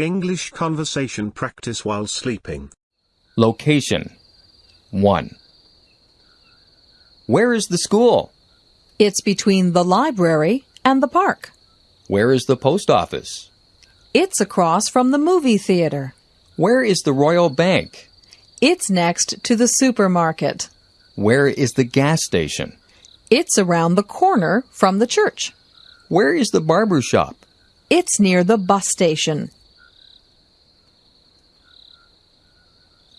English conversation practice while sleeping. Location 1. Where is the school? It's between the library and the park. Where is the post office? It's across from the movie theater. Where is the Royal Bank? It's next to the supermarket. Where is the gas station? It's around the corner from the church. Where is the barber shop? It's near the bus station.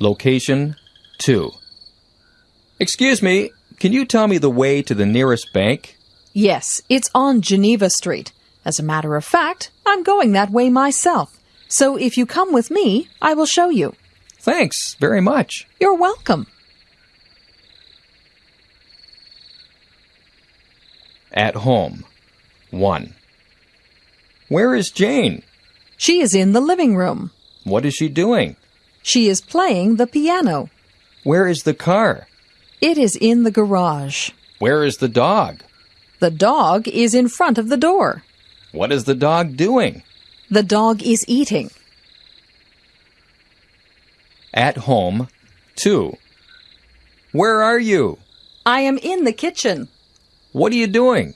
Location 2. Excuse me, can you tell me the way to the nearest bank? Yes, it's on Geneva Street. As a matter of fact, I'm going that way myself. So if you come with me, I will show you. Thanks very much. You're welcome. At home 1. Where is Jane? She is in the living room. What is she doing? She is playing the piano. Where is the car? It is in the garage. Where is the dog? The dog is in front of the door. What is the dog doing? The dog is eating. At home 2. Where are you? I am in the kitchen. What are you doing?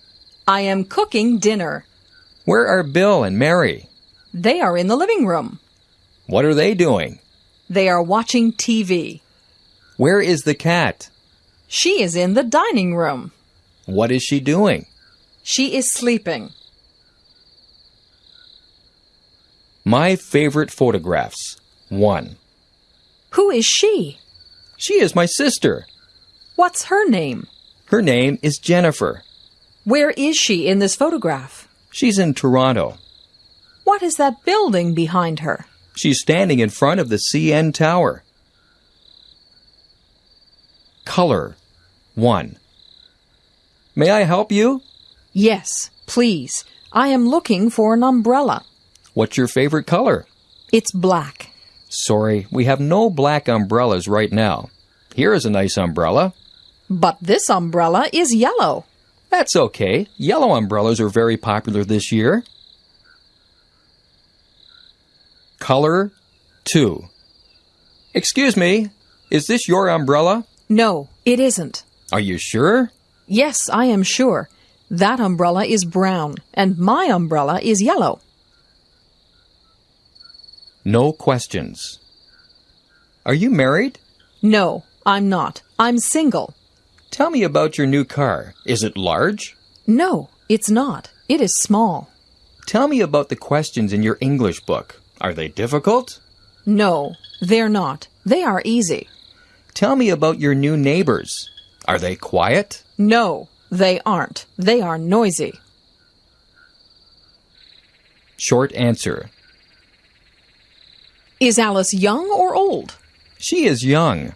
I am cooking dinner. Where are Bill and Mary? They are in the living room. What are they doing? They are watching TV. Where is the cat? She is in the dining room. What is she doing? She is sleeping. My favorite photographs 1. Who is she? She is my sister. What's her name? Her name is Jennifer. Where is she in this photograph? She's in Toronto. What is that building behind her? She's standing in front of the CN Tower. Color 1. May I help you? Yes, please. I am looking for an umbrella. What's your favorite color? It's black. Sorry, we have no black umbrellas right now. Here is a nice umbrella. But this umbrella is yellow. That's okay. Yellow umbrellas are very popular this year. Color 2. Excuse me, is this your umbrella? No, it isn't. Are you sure? Yes, I am sure. That umbrella is brown, and my umbrella is yellow. No questions. Are you married? No, I'm not. I'm single. Tell me about your new car. Is it large? No, it's not. It is small. Tell me about the questions in your English book. Are they difficult? No, they're not. They are easy. Tell me about your new neighbors. Are they quiet? No, they aren't. They are noisy. Short answer. Is Alice young or old? She is young.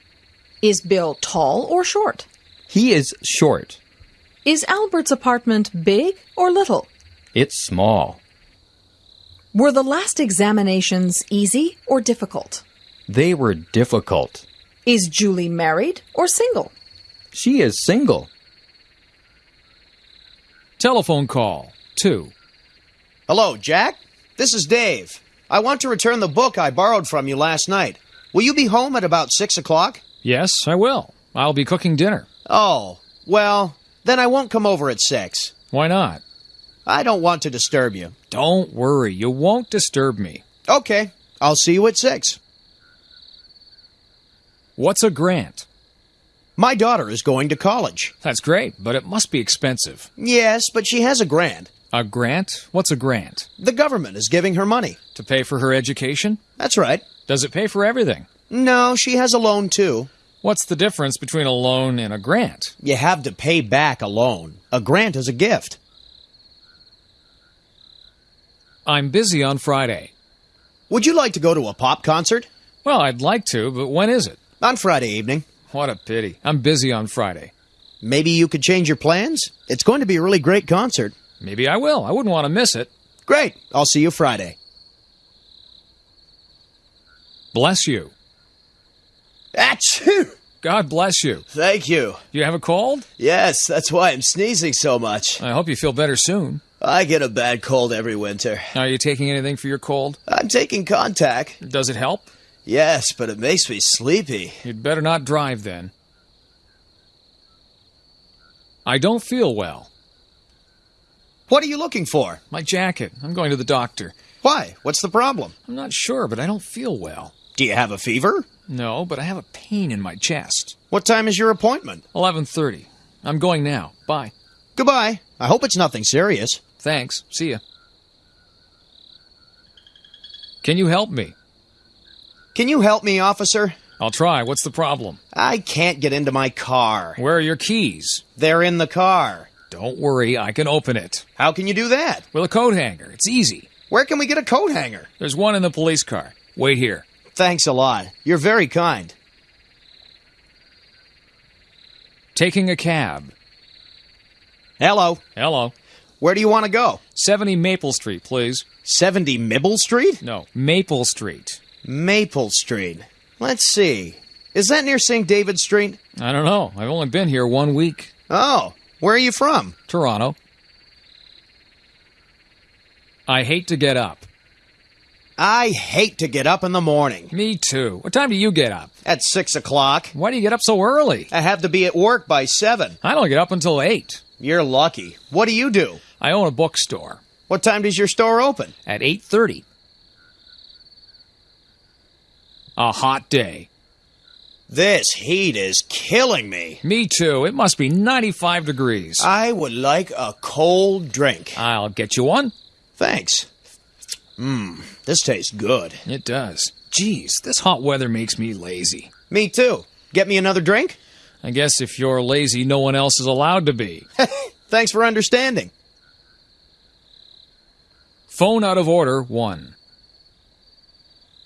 Is Bill tall or short? He is short. Is Albert's apartment big or little? It's small. Were the last examinations easy or difficult? They were difficult. Is Julie married or single? She is single. Telephone call 2. Hello, Jack. This is Dave. I want to return the book I borrowed from you last night. Will you be home at about six o'clock? Yes, I will. I'll be cooking dinner. Oh, well, then I won't come over at six. Why not? I don't want to disturb you. Don't worry, you won't disturb me. Okay, I'll see you at six. What's a grant? My daughter is going to college. That's great, but it must be expensive. Yes, but she has a grant. A grant? What's a grant? The government is giving her money. To pay for her education? That's right. Does it pay for everything? No, she has a loan too. What's the difference between a loan and a grant? You have to pay back a loan. A grant is a gift. I'm busy on Friday. Would you like to go to a pop concert? Well, I'd like to, but when is it? On Friday evening. What a pity. I'm busy on Friday. Maybe you could change your plans? It's going to be a really great concert. Maybe I will. I wouldn't want to miss it. Great. I'll see you Friday. Bless you. Achoo! God bless you. Thank you. You have a cold? Yes, that's why I'm sneezing so much. I hope you feel better soon. I get a bad cold every winter. Are you taking anything for your cold? I'm taking Contac. Does it help? Yes, but it makes me sleepy. You'd better not drive then. I don't feel well. What are you looking for? My jacket. I'm going to the doctor. Why? What's the problem? I'm not sure, but I don't feel well. Do you have a fever? No, but I have a pain in my chest. What time is your appointment? 11:30. I'm going now. Bye. Goodbye. I hope it's nothing serious. Thanks. See ya. Can you help me? Can you help me, officer? I'll try. What's the problem? I can't get into my car. Where are your keys? They're in the car. Don't worry, I can open it. How can you do that? With a coat hanger. It's easy. Where can we get a coat hanger? There's one in the police car. Wait here. Thanks a lot. You're very kind. Taking a cab. Hello. Hello. Where do you want to go? 70 Maple Street, please. 70 Mibble Street? No, Maple Street. Maple Street. Let's see. Is that near St. David Street? I don't know. I've only been here one week. Oh, where are you from? Toronto. I hate to get up. I hate to get up in the morning. Me too. What time do you get up? At 6 o'clock. Why do you get up so early? I have to be at work by 7. I don't get up until 8. You're lucky. What do you do? I own a bookstore What time does your store open? at 8:30. A hot day. This heat is killing me. Me too. It must be 95 degrees. I would like a cold drink. I'll get you one. Thanks. Mmm, this tastes good. It does. Geez, this hot weather makes me lazy. Me too. Get me another drink? I guess if you're lazy, no one else is allowed to be. Thanks for understanding. Phone out of order, one.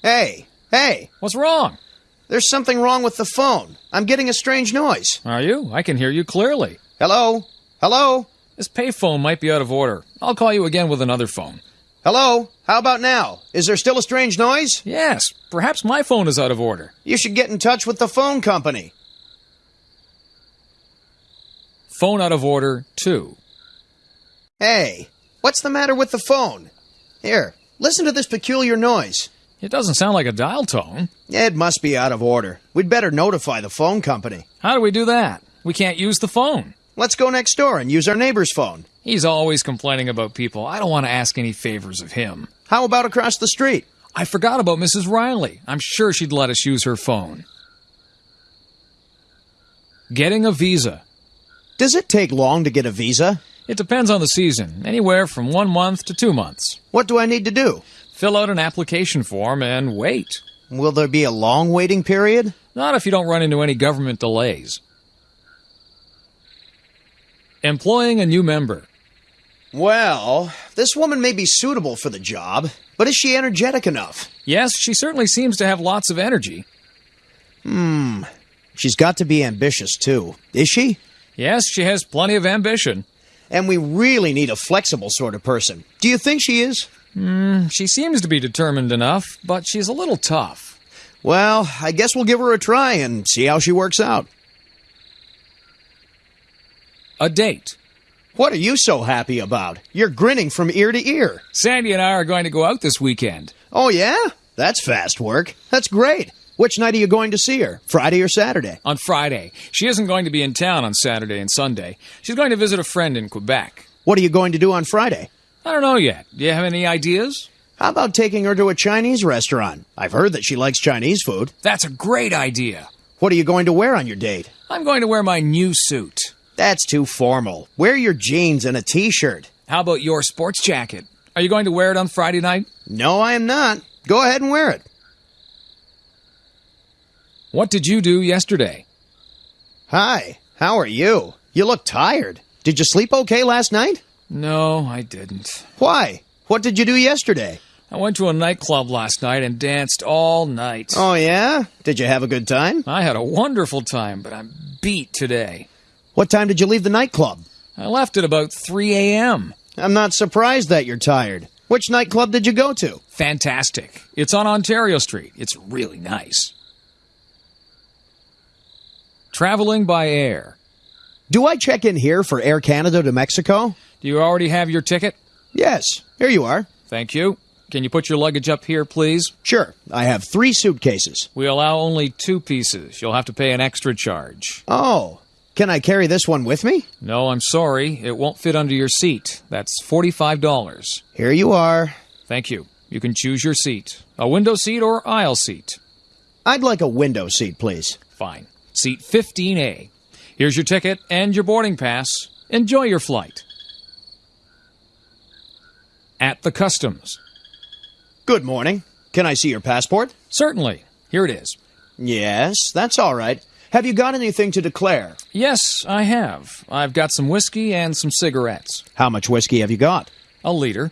Hey, hey, What's wrong? there's something wrong with the phone. I'm getting a strange noise. Are you? I can hear you clearly. Hello? Hello? This payphone might be out of order. I'll call you again with another phone. Hello? How about now? Is there still a strange noise? Yes, perhaps my phone is out of order. You should get in touch with the phone company. Phone out of order, two. Hey, what's the matter with the phone? Here, listen to this peculiar noise. It doesn't sound like a dial tone. It must be out of order. We'd better notify the phone company. How do we do that? We can't use the phone. Let's go next door and use our neighbor's phone. He's always complaining about people. I don't want to ask any favors of him. How about across the street? I forgot about Mrs. Riley. I'm sure she'd let us use her phone. Getting a visa. Does it take long to get a visa? It depends on the season, anywhere from one month to two months. What do I need to do? Fill out an application form and wait. Will there be a long waiting period? Not if you don't run into any government delays. Employing a new member. Well, this woman may be suitable for the job, but is she energetic enough? Yes, she certainly seems to have lots of energy. Hmm. She's got to be ambitious too. Is she? Yes, she has plenty of ambition. And we really need a flexible sort of person. Do you think she is? Hmm, she seems to be determined enough, but she's a little tough. Well, I guess we'll give her a try and see how she works out. A date. What are you so happy about? You're grinning from ear to ear. Sandy and I are going to go out this weekend. Oh, yeah? That's fast work. That's great. Which night are you going to see her? Friday or Saturday? On Friday. She isn't going to be in town on Saturday and Sunday. She's going to visit a friend in Quebec. What are you going to do on Friday? I don't know yet. Do you have any ideas? How about taking her to a Chinese restaurant? I've heard that she likes Chinese food. That's a great idea. What are you going to wear on your date? I'm going to wear my new suit. That's too formal. Wear your jeans and a t shirt. How about your sports jacket? Are you going to wear it on Friday night? No, I am not. Go ahead and wear it. What did you do yesterday? Hi, how are you? You look tired. Did you sleep okay last night? No, I didn't. Why? What did you do yesterday? I went to a nightclub last night and danced all night. Oh, yeah? Did you have a good time? I had a wonderful time, but I'm beat today. What time did you leave the nightclub? I left at about 3 a.m. I'm not surprised that you're tired. Which nightclub did you go to? Fantastic. It's on Ontario Street. It's really nice. Traveling by air. Do I check in here for Air Canada to Mexico? Do you already have your ticket? Yes, here you are. Thank you. Can you put your luggage up here, please? Sure, I have three suitcases. We allow only two pieces. You'll have to pay an extra charge. Oh, can I carry this one with me? No, I'm sorry. It won't fit under your seat. That's $45. Here you are. Thank you. You can choose your seat a window seat or aisle seat. I'd like a window seat, please. Fine. Seat 15A. Here's your ticket and your boarding pass. Enjoy your flight. At the customs. Good morning. Can I see your passport? Certainly. Here it is. Yes, that's all right. Have you got anything to declare? Yes, I have. I've got some whiskey and some cigarettes. How much whiskey have you got? A liter.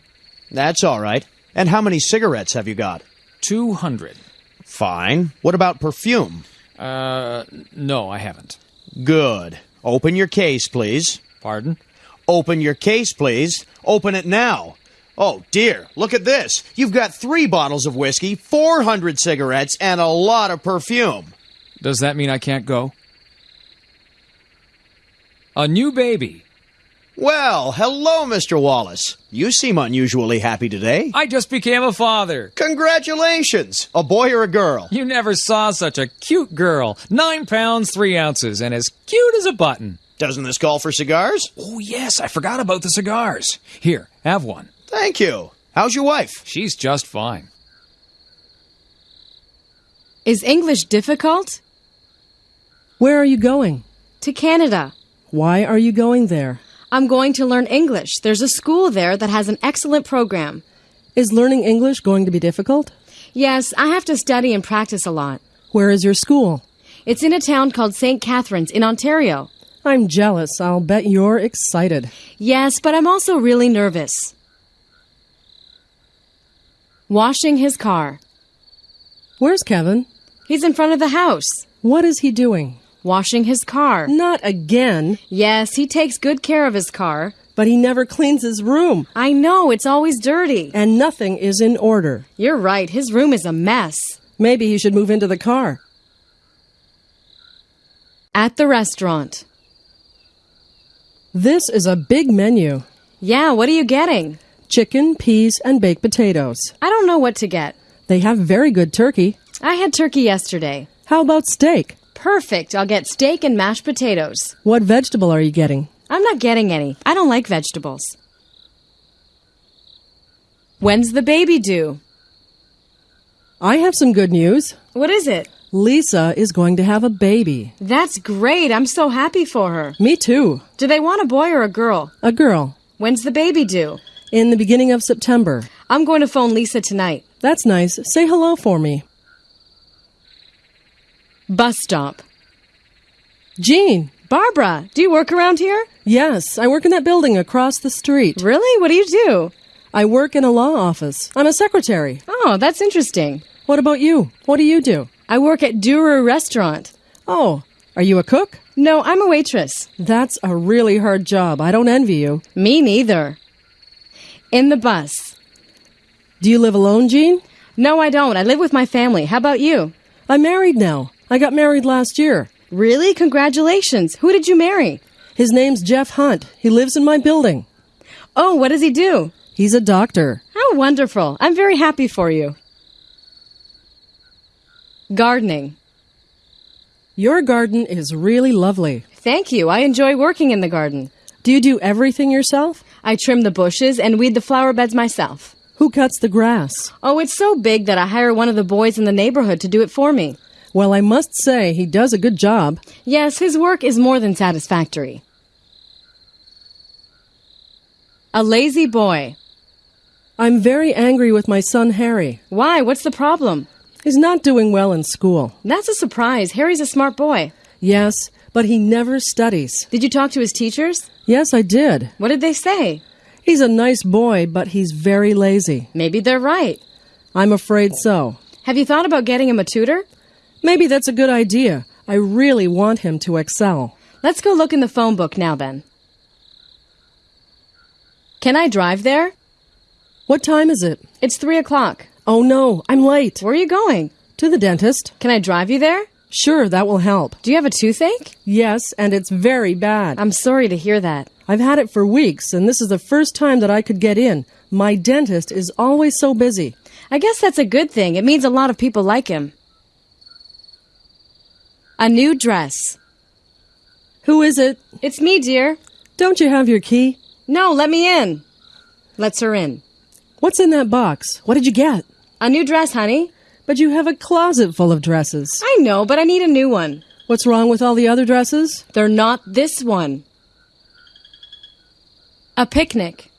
That's all right. And how many cigarettes have you got? 200. Fine. What about perfume? Uh, no, I haven't. Good. Open your case, please. Pardon? Open your case, please. Open it now. Oh, dear. Look at this. You've got three bottles of whiskey, 400 cigarettes, and a lot of perfume. Does that mean I can't go? A new baby. Well, hello, Mr. Wallace. You seem unusually happy today. I just became a father. Congratulations! A boy or a girl? You never saw such a cute girl. Nine pounds, three ounces, and as cute as a button. Doesn't this call for cigars? Oh, yes, I forgot about the cigars. Here, have one. Thank you. How's your wife? She's just fine. Is English difficult? Where are you going? To Canada. Why are you going there? I'm going to learn English. There's a school there that has an excellent program. Is learning English going to be difficult? Yes, I have to study and practice a lot. Where is your school? It's in a town called St. Catharines in Ontario. I'm jealous. I'll bet you're excited. Yes, but I'm also really nervous. Washing his car. Where's Kevin? He's in front of the house. What is he doing? Washing his car. Not again. Yes, he takes good care of his car. But he never cleans his room. I know, it's always dirty. And nothing is in order. You're right, his room is a mess. Maybe he should move into the car. At the restaurant. This is a big menu Yeah, what are you getting? chicken, peas, and baked potatoes. I don't know what to get. They have very good turkey. I had turkey yesterday. How about steak? Perfect. I'll get steak and mashed potatoes. What vegetable are you getting? I'm not getting any. I don't like vegetables. When's the baby due? I have some good news. What is it? Lisa is going to have a baby. That's great. I'm so happy for her. Me too. Do they want a boy or a girl? A girl. When's the baby due? In the beginning of September. I'm going to phone Lisa tonight. That's nice. Say hello for me. Bus stop. Jean. Barbara, do you work around here? Yes, I work in that building across the street. Really? What do you do? I work in a law office. I'm a secretary. Oh, that's interesting. What about you? What do you do? I work at Durer Restaurant. Oh, are you a cook? No, I'm a waitress. That's a really hard job. I don't envy you. Me neither. In the bus. Do you live alone, Jean? No, I don't. I live with my family. How about you? I'm married now. I got married last year. Really? Congratulations. Who did you marry? His name's Jeff Hunt. He lives in my building. Oh, what does he do? He's a doctor. How wonderful. I'm very happy for you. Gardening. Your garden is really lovely. Thank you. I enjoy working in the garden. Do you do everything yourself? I trim the bushes and weed the flower beds myself. Who cuts the grass? Oh, it's so big that I hire one of the boys in the neighborhood to do it for me. Well, I must say he does a good job. Yes, his work is more than satisfactory. A lazy boy. I'm very angry with my son Harry. Why? What's the problem? He's not doing well in school. That's a surprise. Harry's a smart boy. Yes, but he never studies. Did you talk to his teachers? Yes, I did. What did they say? He's a nice boy, but he's very lazy. Maybe they're right. I'm afraid so. Have you thought about getting him a tutor? Maybe that's a good idea. I really want him to excel. Let's go look in the phone book now then. Can I drive there? What time is it? It's three o'clock. Oh no, I'm late. Where are you going? To the dentist. Can I drive you there? Sure, that will help. Do you have a toothache? Yes, and it's very bad. I'm sorry to hear that. I've had it for weeks, and this is the first time that I could get in. My dentist is always so busy. I guess that's a good thing. It means a lot of people like him. A new dress. Who is it? It's me, dear. Don't you have your key? No, let me in. Lets her in. What's in that box? What did you get? A new dress, honey. But you have a closet full of dresses. I know, but I need a new one. What's wrong with all the other dresses? They're not this one. A picnic.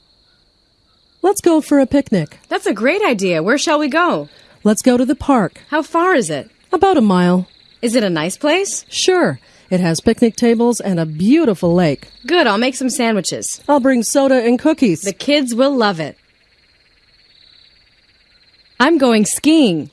Let's go for a picnic. That's a great idea. Where shall we go? Let's go to the park. How far is it? About a mile. Is it a nice place? Sure. It has picnic tables and a beautiful lake. Good, I'll make some sandwiches. I'll bring soda and cookies. The kids will love it. I'm going skiing.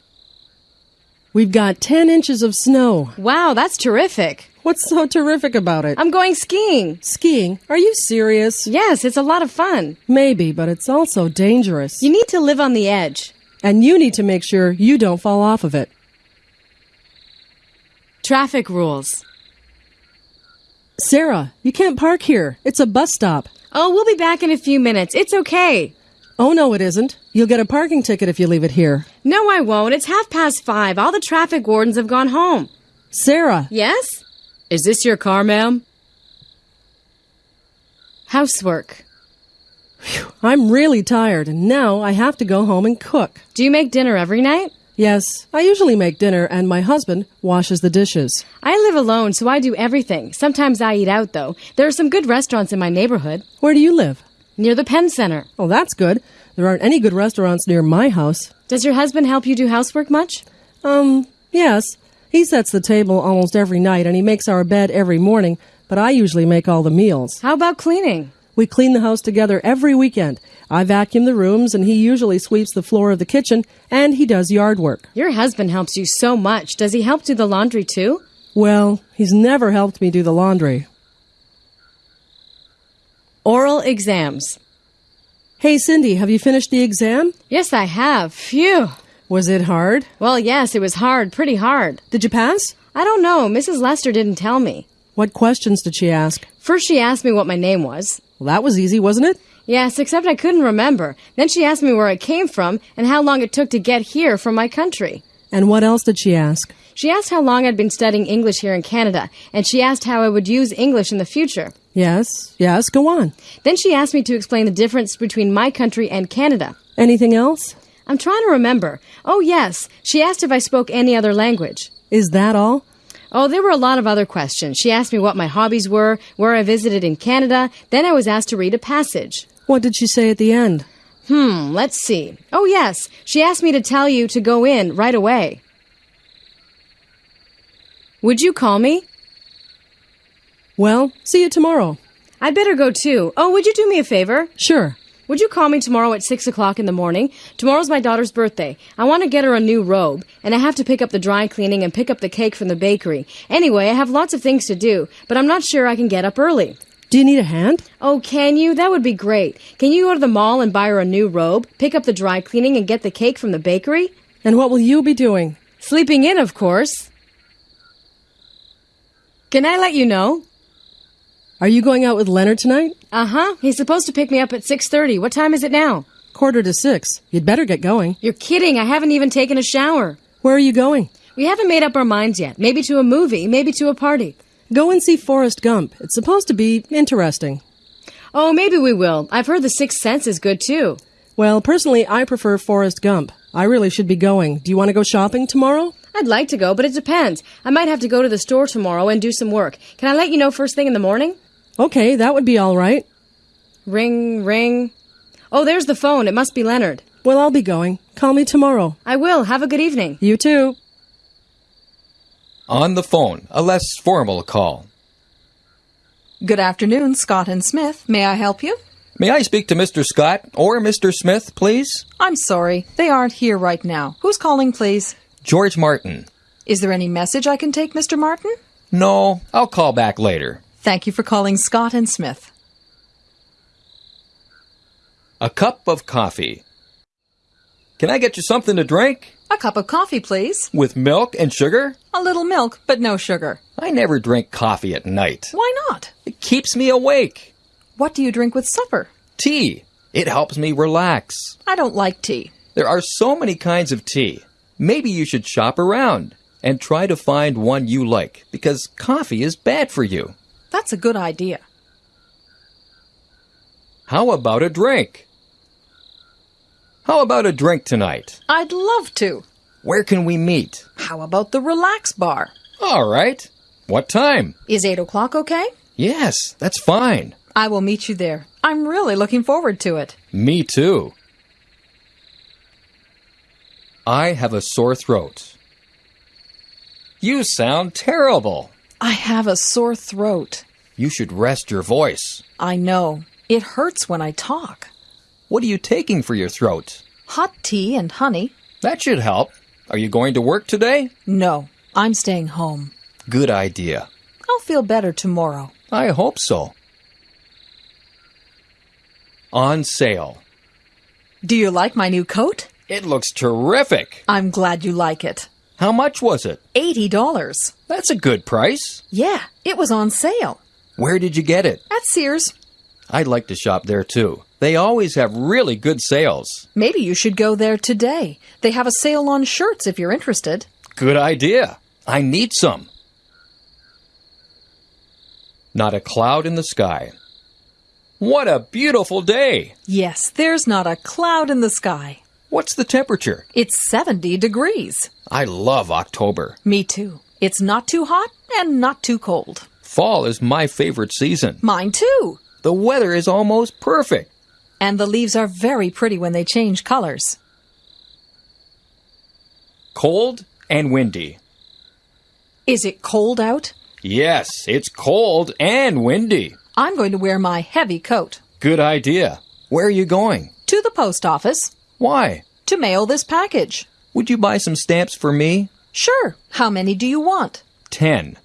We've got 10 inches of snow. Wow, that's terrific. What's so terrific about it? I'm going skiing. Skiing? Are you serious? Yes, it's a lot of fun. Maybe, but it's also dangerous. You need to live on the edge. And you need to make sure you don't fall off of it. Traffic rules. Sarah, you can't park here. It's a bus stop. Oh, we'll be back in a few minutes. It's okay. Oh, no, it isn't. You'll get a parking ticket if you leave it here. No, I won't. It's half past five. All the traffic wardens have gone home. Sarah, Yes? Is this your car, ma'am? Housework. I'm really tired, and now I have to go home and cook. Do you make dinner every night? Yes, I usually make dinner, and my husband washes the dishes. I live alone, so I do everything. Sometimes I eat out, though. There are some good restaurants in my neighborhood. Where do you live? Near the Penn Center. Oh, that's good. There aren't any good restaurants near my house. Does your husband help you do housework much? Um, yes. He sets the table almost every night, and he makes our bed every morning, but I usually make all the meals. How about cleaning? We clean the house together every weekend. I vacuum the rooms, and he usually sweeps the floor of the kitchen, and he does yard work. Your husband helps you so much. Does he help do the laundry too? Well, he's never helped me do the laundry. Oral exams. Hey, Cindy, have you finished the exam? Yes, I have. Phew. Was it hard? Well, yes, it was hard, pretty hard. Did you pass? I don't know. Mrs. Lester didn't tell me. What questions did she ask? First, she asked me what my name was. Well, that was easy, wasn't it? Yes, except I couldn't remember. Then she asked me where I came from and how long it took to get here from my country. And what else did she ask? She asked how long I'd been studying English here in Canada, and she asked how I would use English in the future. Yes, yes, go on. Then she asked me to explain the difference between my country and Canada. Anything else? I'm trying to remember. Oh, yes. She asked if I spoke any other language. Is that all? Oh, there were a lot of other questions. She asked me what my hobbies were, where I visited in Canada. Then I was asked to read a passage. What did she say at the end? Hmm, let's see. Oh, yes. She asked me to tell you to go in right away. Would you call me? Well, see you tomorrow. I'd better go too. Oh, would you do me a favor? Sure. Would you call me tomorrow at 6 o'clock in the morning? Tomorrow's my daughter's birthday. I want to get her a new robe, and I have to pick up the dry cleaning and pick up the cake from the bakery. Anyway, I have lots of things to do, but I'm not sure I can get up early. Do you need a hand? Oh, can you? That would be great. Can you go to the mall and buy her a new robe, pick up the dry cleaning, and get the cake from the bakery? And what will you be doing? Sleeping in, of course. Can I let you know? Are you going out with Leonard tonight? Uh-huh. He's supposed to pick me up at 6:30. What time is it now? Quarter to six. You'd better get going. You're kidding. I haven't even taken a shower. Where are you going? We haven't made up our minds yet. Maybe to a movie, maybe to a party. Go and see Forrest Gump. It's supposed to be interesting. Oh, maybe we will. I've heard The Sixth Sense is good too. Well, personally, I prefer Forrest Gump. I really should be going. Do you want to go shopping tomorrow? I'd like to go, but it depends. I might have to go to the store tomorrow and do some work. Can I let you know first thing in the morning? Okay, that would be all right. Ring, ring. Oh, there's the phone. It must be Leonard. Well, I'll be going. Call me tomorrow. I will. Have a good evening. You too. On the phone, a less formal call. Good afternoon, Scott and Smith. May I help you? May I speak to Mr. Scott or Mr. Smith, please? I'm sorry, they aren't here right now. Who's calling, please? George Martin. Is there any message I can take, Mr. Martin? No, I'll call back later. Thank you for calling Scott and Smith. A cup of coffee. Can I get you something to drink? A cup of coffee, please. With milk and sugar? A little milk, but no sugar. I never drink coffee at night. Why not? It keeps me awake. What do you drink with supper? Tea. It helps me relax. I don't like tea. There are so many kinds of tea. Maybe you should shop around and try to find one you like because coffee is bad for you. That's a good idea. How about a drink? How about a drink tonight? I'd love to. Where can we meet? How about the relax bar? All right. What time? Is 8 o'clock okay? Yes, that's fine. I will meet you there. I'm really looking forward to it. Me too. I have a sore throat. You sound terrible. I have a sore throat. You should rest your voice. I know. It hurts when I talk. What are you taking for your throat? Hot tea and honey? That should help. Are you going to work today? No, I'm staying home. Good idea. I'll feel better tomorrow. I hope so. On sale. Do you like my new coat? It looks terrific. I'm glad you like it. How much was it? $80. That's a good price. Yeah, it was on sale. Where did you get it? At Sears. I'd like to shop there too. They always have really good sales. Maybe you should go there today. They have a sale on shirts if you're interested. Good idea. I need some. Not a cloud in the sky. What a beautiful day! Yes, there's not a cloud in the sky. What's the temperature? It's 70 degrees. I love October. Me too. It's not too hot and not too cold. Fall is my favorite season. Mine too. The weather is almost perfect. And the leaves are very pretty when they change colors. Cold and windy. Is it cold out? Yes, it's cold and windy. I'm going to wear my heavy coat. Good idea. Where are you going? To the post office Why? to mail this package. Would you buy some stamps for me? Sure. How many do you want? Ten.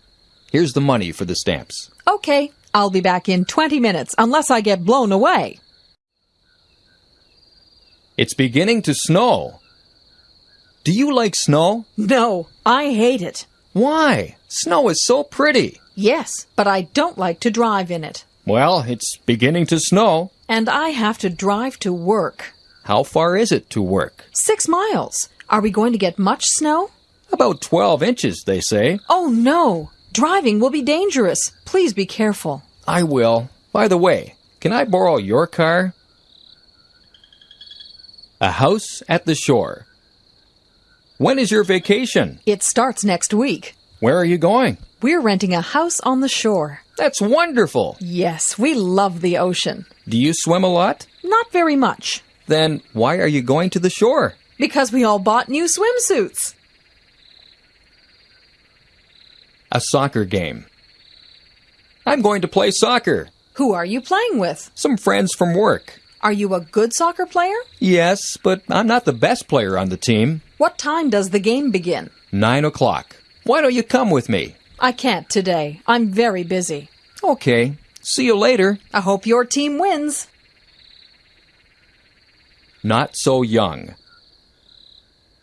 Here's the money for the stamps. Okay, I'll be back in 20 minutes unless I get blown away. It's beginning to snow. Do you like snow? No, I hate it. Why? Snow is so pretty. Yes, but I don't like to drive in it. Well, it's beginning to snow. And I have to drive to work. How far is it to work? Six miles. Are we going to get much snow? About 12 inches, they say. Oh no! Driving will be dangerous. Please be careful. I will. By the way, can I borrow your car? A house at the shore. When is your vacation? It starts next week. Where are you going? We're renting a house on the shore. That's wonderful. Yes, we love the ocean. Do you swim a lot? Not very much. Then why are you going to the shore? Because we all bought new swimsuits. A soccer game. I'm going to play soccer. Who are you playing with? Some friends from work. Are you a good soccer player? Yes, but I'm not the best player on the team. What time does the game begin? Nine o'clock. Why don't you come with me? I can't today. I'm very busy. Okay. See you later. I hope your team wins. Not so young.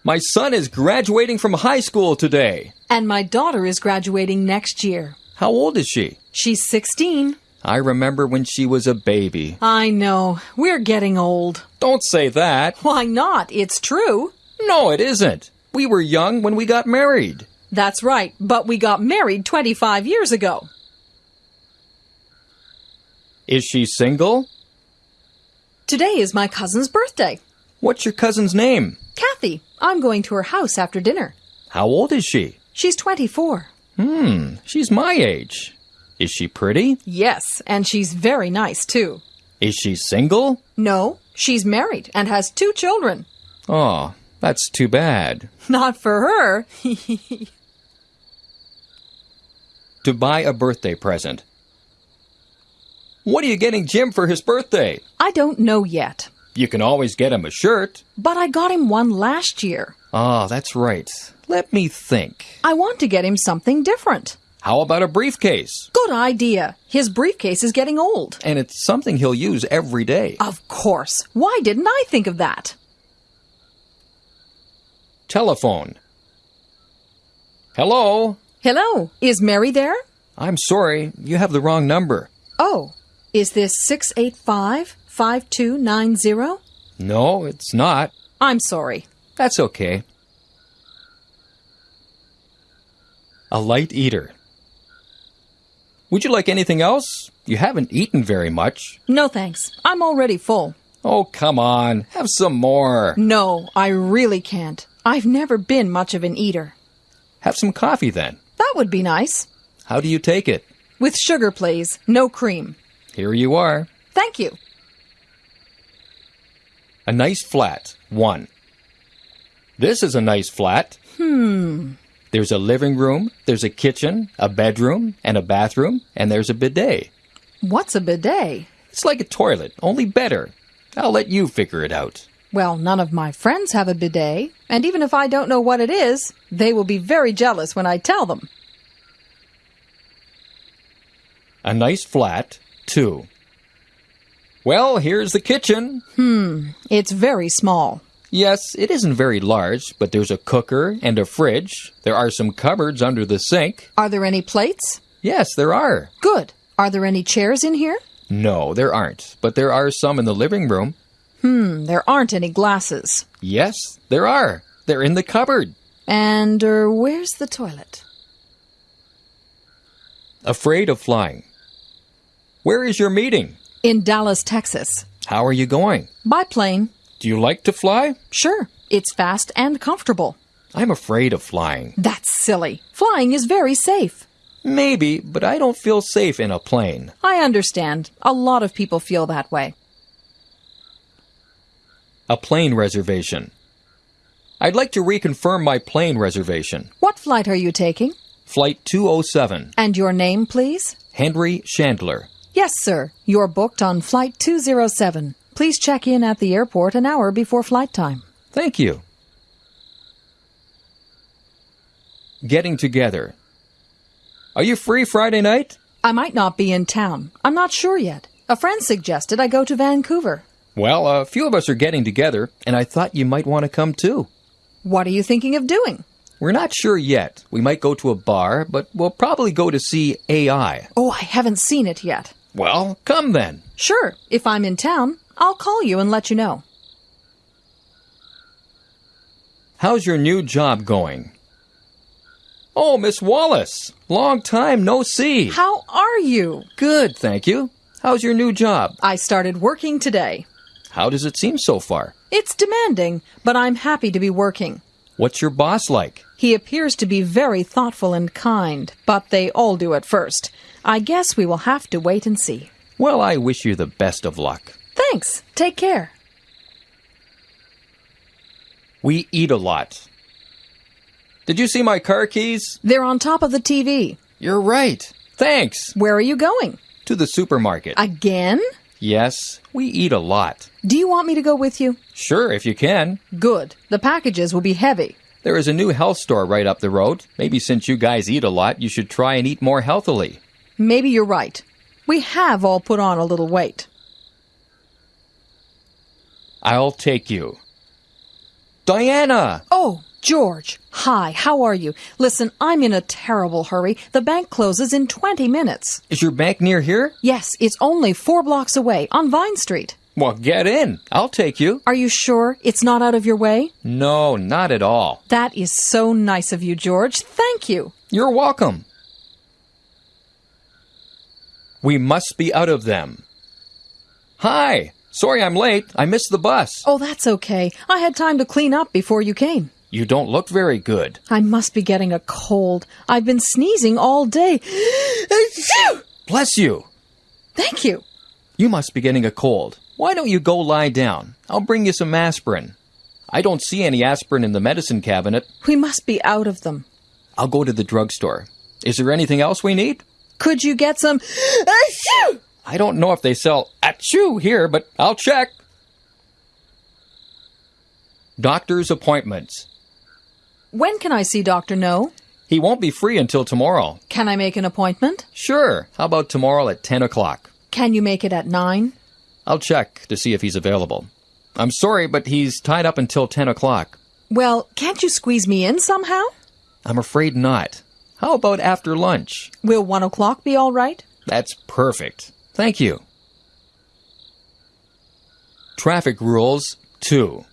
My son is graduating from high school today. And my daughter is graduating next year. How old is she? She's 16. I remember when she was a baby. I know. We're getting old. Don't say that. Why not? It's true. No, it isn't. We were young when we got married. That's right, but we got married 25 years ago. Is she single? Today is my cousin's birthday. What's your cousin's name? Kathy, I'm going to her house after dinner. How old is she? She's 24. Hmm, she's my age. Is she pretty? Yes, and she's very nice too. Is she single? No, she's married and has two children. Oh, that's too bad. Not for her. To buy a birthday present. What are you getting Jim for his birthday? I don't know yet, You can always get him a shirt. but I got him one last year. Ah, that's right. Let me think. I want to get him something different. How about a briefcase? Good idea. His briefcase is getting old. And it's something he'll use every day. Of course. Why didn't I think of that? Telephone. Hello? Hello, is Mary there? I'm sorry, you have the wrong number. Oh, Is this 685 5290? No, it's not. I'm sorry. That's okay. A light eater. Would you like anything else? You haven't eaten very much. No thanks. I'm already full. Oh, come on. Have some more. No, I really can't. I've never been much of an eater. Have some coffee then. That would be nice. How do you take it? With sugar, please. No cream. Here you are. Thank you. A nice flat. One. This is a nice flat. Hmm. There's a living room, there's a kitchen, a bedroom, and a bathroom, and there's a bidet. What's a bidet? It's like a toilet, only better. I'll let you figure it out. Well, none of my friends have a bidet, and even if I don't know what it is, they will be very jealous when I tell them. A nice flat. too. Well, here's the kitchen. Hmm, it's very small. Yes, it isn't very large, but there's a cooker and a fridge. There are some cupboards under the sink. Are there any plates? Yes, there are. Good. Are there any chairs in here? No, there aren't, but there are some in the living room. Hmm, there aren't any glasses. Yes, there are. They're in the cupboard. And er, where's the toilet? Afraid of flying. Where is your meeting? In Dallas, Texas. How are you going? By plane. Do you like to fly? Sure. It's fast and comfortable. I'm afraid of flying. That's silly. Flying is very safe. Maybe, but I don't feel safe in a plane. I understand. A lot of people feel that way. A plane reservation. I'd like to reconfirm my plane reservation. What flight are you taking? Flight 207. And your name, please? Henry Chandler. Yes, sir. You're booked on Flight 207. Please check in at the airport an hour before flight time. Thank you. Getting together. Are you free Friday night? I might not be in town. I'm not sure yet. A friend suggested I go to Vancouver. Well, a few of us are getting together, and I thought you might want to come too. What are you thinking of doing? We're not sure yet. We might go to a bar, but we'll probably go to see AI. Oh, I haven't seen it yet. Well, come then. Sure, if I'm in town, I'll call you and let you know. How's your new job going? Oh, Miss Wallace. Long time no see. How are you? Good, thank you. How's your new job? I started working today. How does it seem so far? It's demanding, but I'm happy to be working. What's your boss like? He appears to be very thoughtful and kind, but they all do at first. I guess we will have to wait and see. Well, I wish you the best of luck. Thanks. Take care. We eat a lot. Did you see my car keys? They're on top of the TV. You're right. Thanks. Where are you going? To the supermarket. Again? yes, we eat a lot. Do you want me to go with you? Sure, if you can. Good. The packages will be heavy. There is a new health store right up the road. Maybe since you guys eat a lot, you should try and eat more healthily. Maybe you're right. We have all put on a little weight. I'll take you. Diana! Oh, George. Hi, how are you? Listen, I'm in a terrible hurry. The bank closes in 20 minutes. Is your bank near here? Yes, it's only four blocks away on Vine Street. Well, get in. I'll take you. Are you sure it's not out of your way? No, not at all. That is so nice of you, George. Thank you. You're welcome. We must be out of them. Hi! Sorry I'm late. I missed the bus. Oh, that's okay. I had time to clean up before you came. You don't look very good. I must be getting a cold. I've been sneezing all day. Bless you. Thank you. You must be getting a cold. Why don't you go lie down? I'll bring you some aspirin. I don't see any aspirin in the medicine cabinet. We must be out of them. I'll go to the drugstore. Is there anything else we need? Could you get some? I don't know if they sell achoo here, but I'll check. Doctor's appointments. When can I see Dr. No? He won't be free until tomorrow. Can I make an appointment? Sure. How about tomorrow at 10 o'clock? Can you make it at 9? I'll check to see if he's available. I'm sorry, but he's tied up until 10 o'clock. Well, can't you squeeze me in somehow? I'm afraid not. How about after lunch? Will 1 o'clock be all right? That's perfect. Thank you. Traffic Rules 2.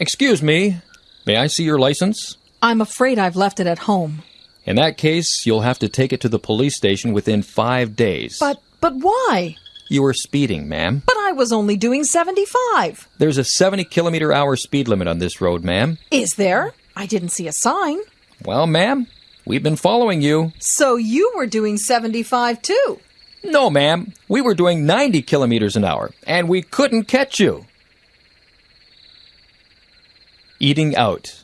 Excuse me, may I see your license? I'm afraid I've left it at home. In that case, you'll have to take it to the police station within five days. But, but why? You were speeding, ma'am. But I was only doing 75. There's a 70 kilometer hour speed limit on this road, ma'am. Is there? I didn't see a sign. Well, ma'am, we've been following you. So you were doing 75 too. No, ma'am, we were doing 90 kilometers an hour, and we couldn't catch you. Eating out.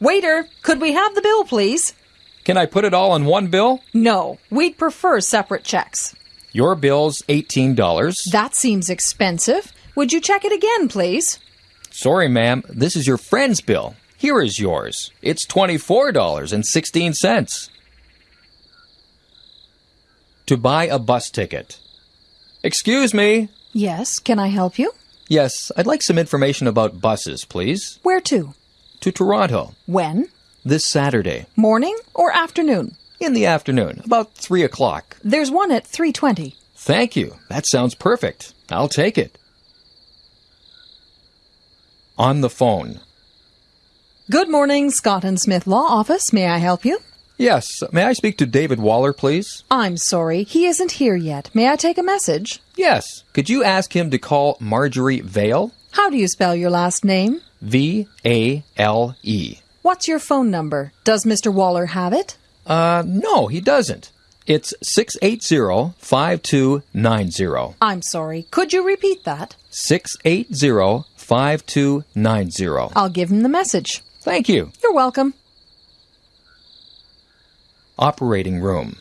Waiter, could we have the bill, please? Can I put it all on one bill? No, we'd prefer separate checks. Your bill's $18. That seems expensive. Would you check it again, please? Sorry, ma'am, this is your friend's bill. Here is yours. It's $24.16. To buy a bus ticket. Excuse me. Yes, can I help you? Yes, I'd like some information about buses, please. Where to? To Toronto. When? This Saturday. Morning or afternoon? In the afternoon, about 3 o'clock. There's one at 3:20. Thank you. That sounds perfect. I'll take it. On the phone. Good morning, Scott and Smith Law Office. May I help you? Yes, may I speak to David Waller, please? I'm sorry, he isn't here yet. May I take a message? Yes. Could you ask him to call Marjorie Vale? How do you spell your last name? V A L E. What's your phone number? Does Mr. Waller have it? Uh, no, he doesn't. It's 680 5290. I'm sorry. Could you repeat that? 680 5290. I'll give him the message. Thank you. You're welcome. Operating room.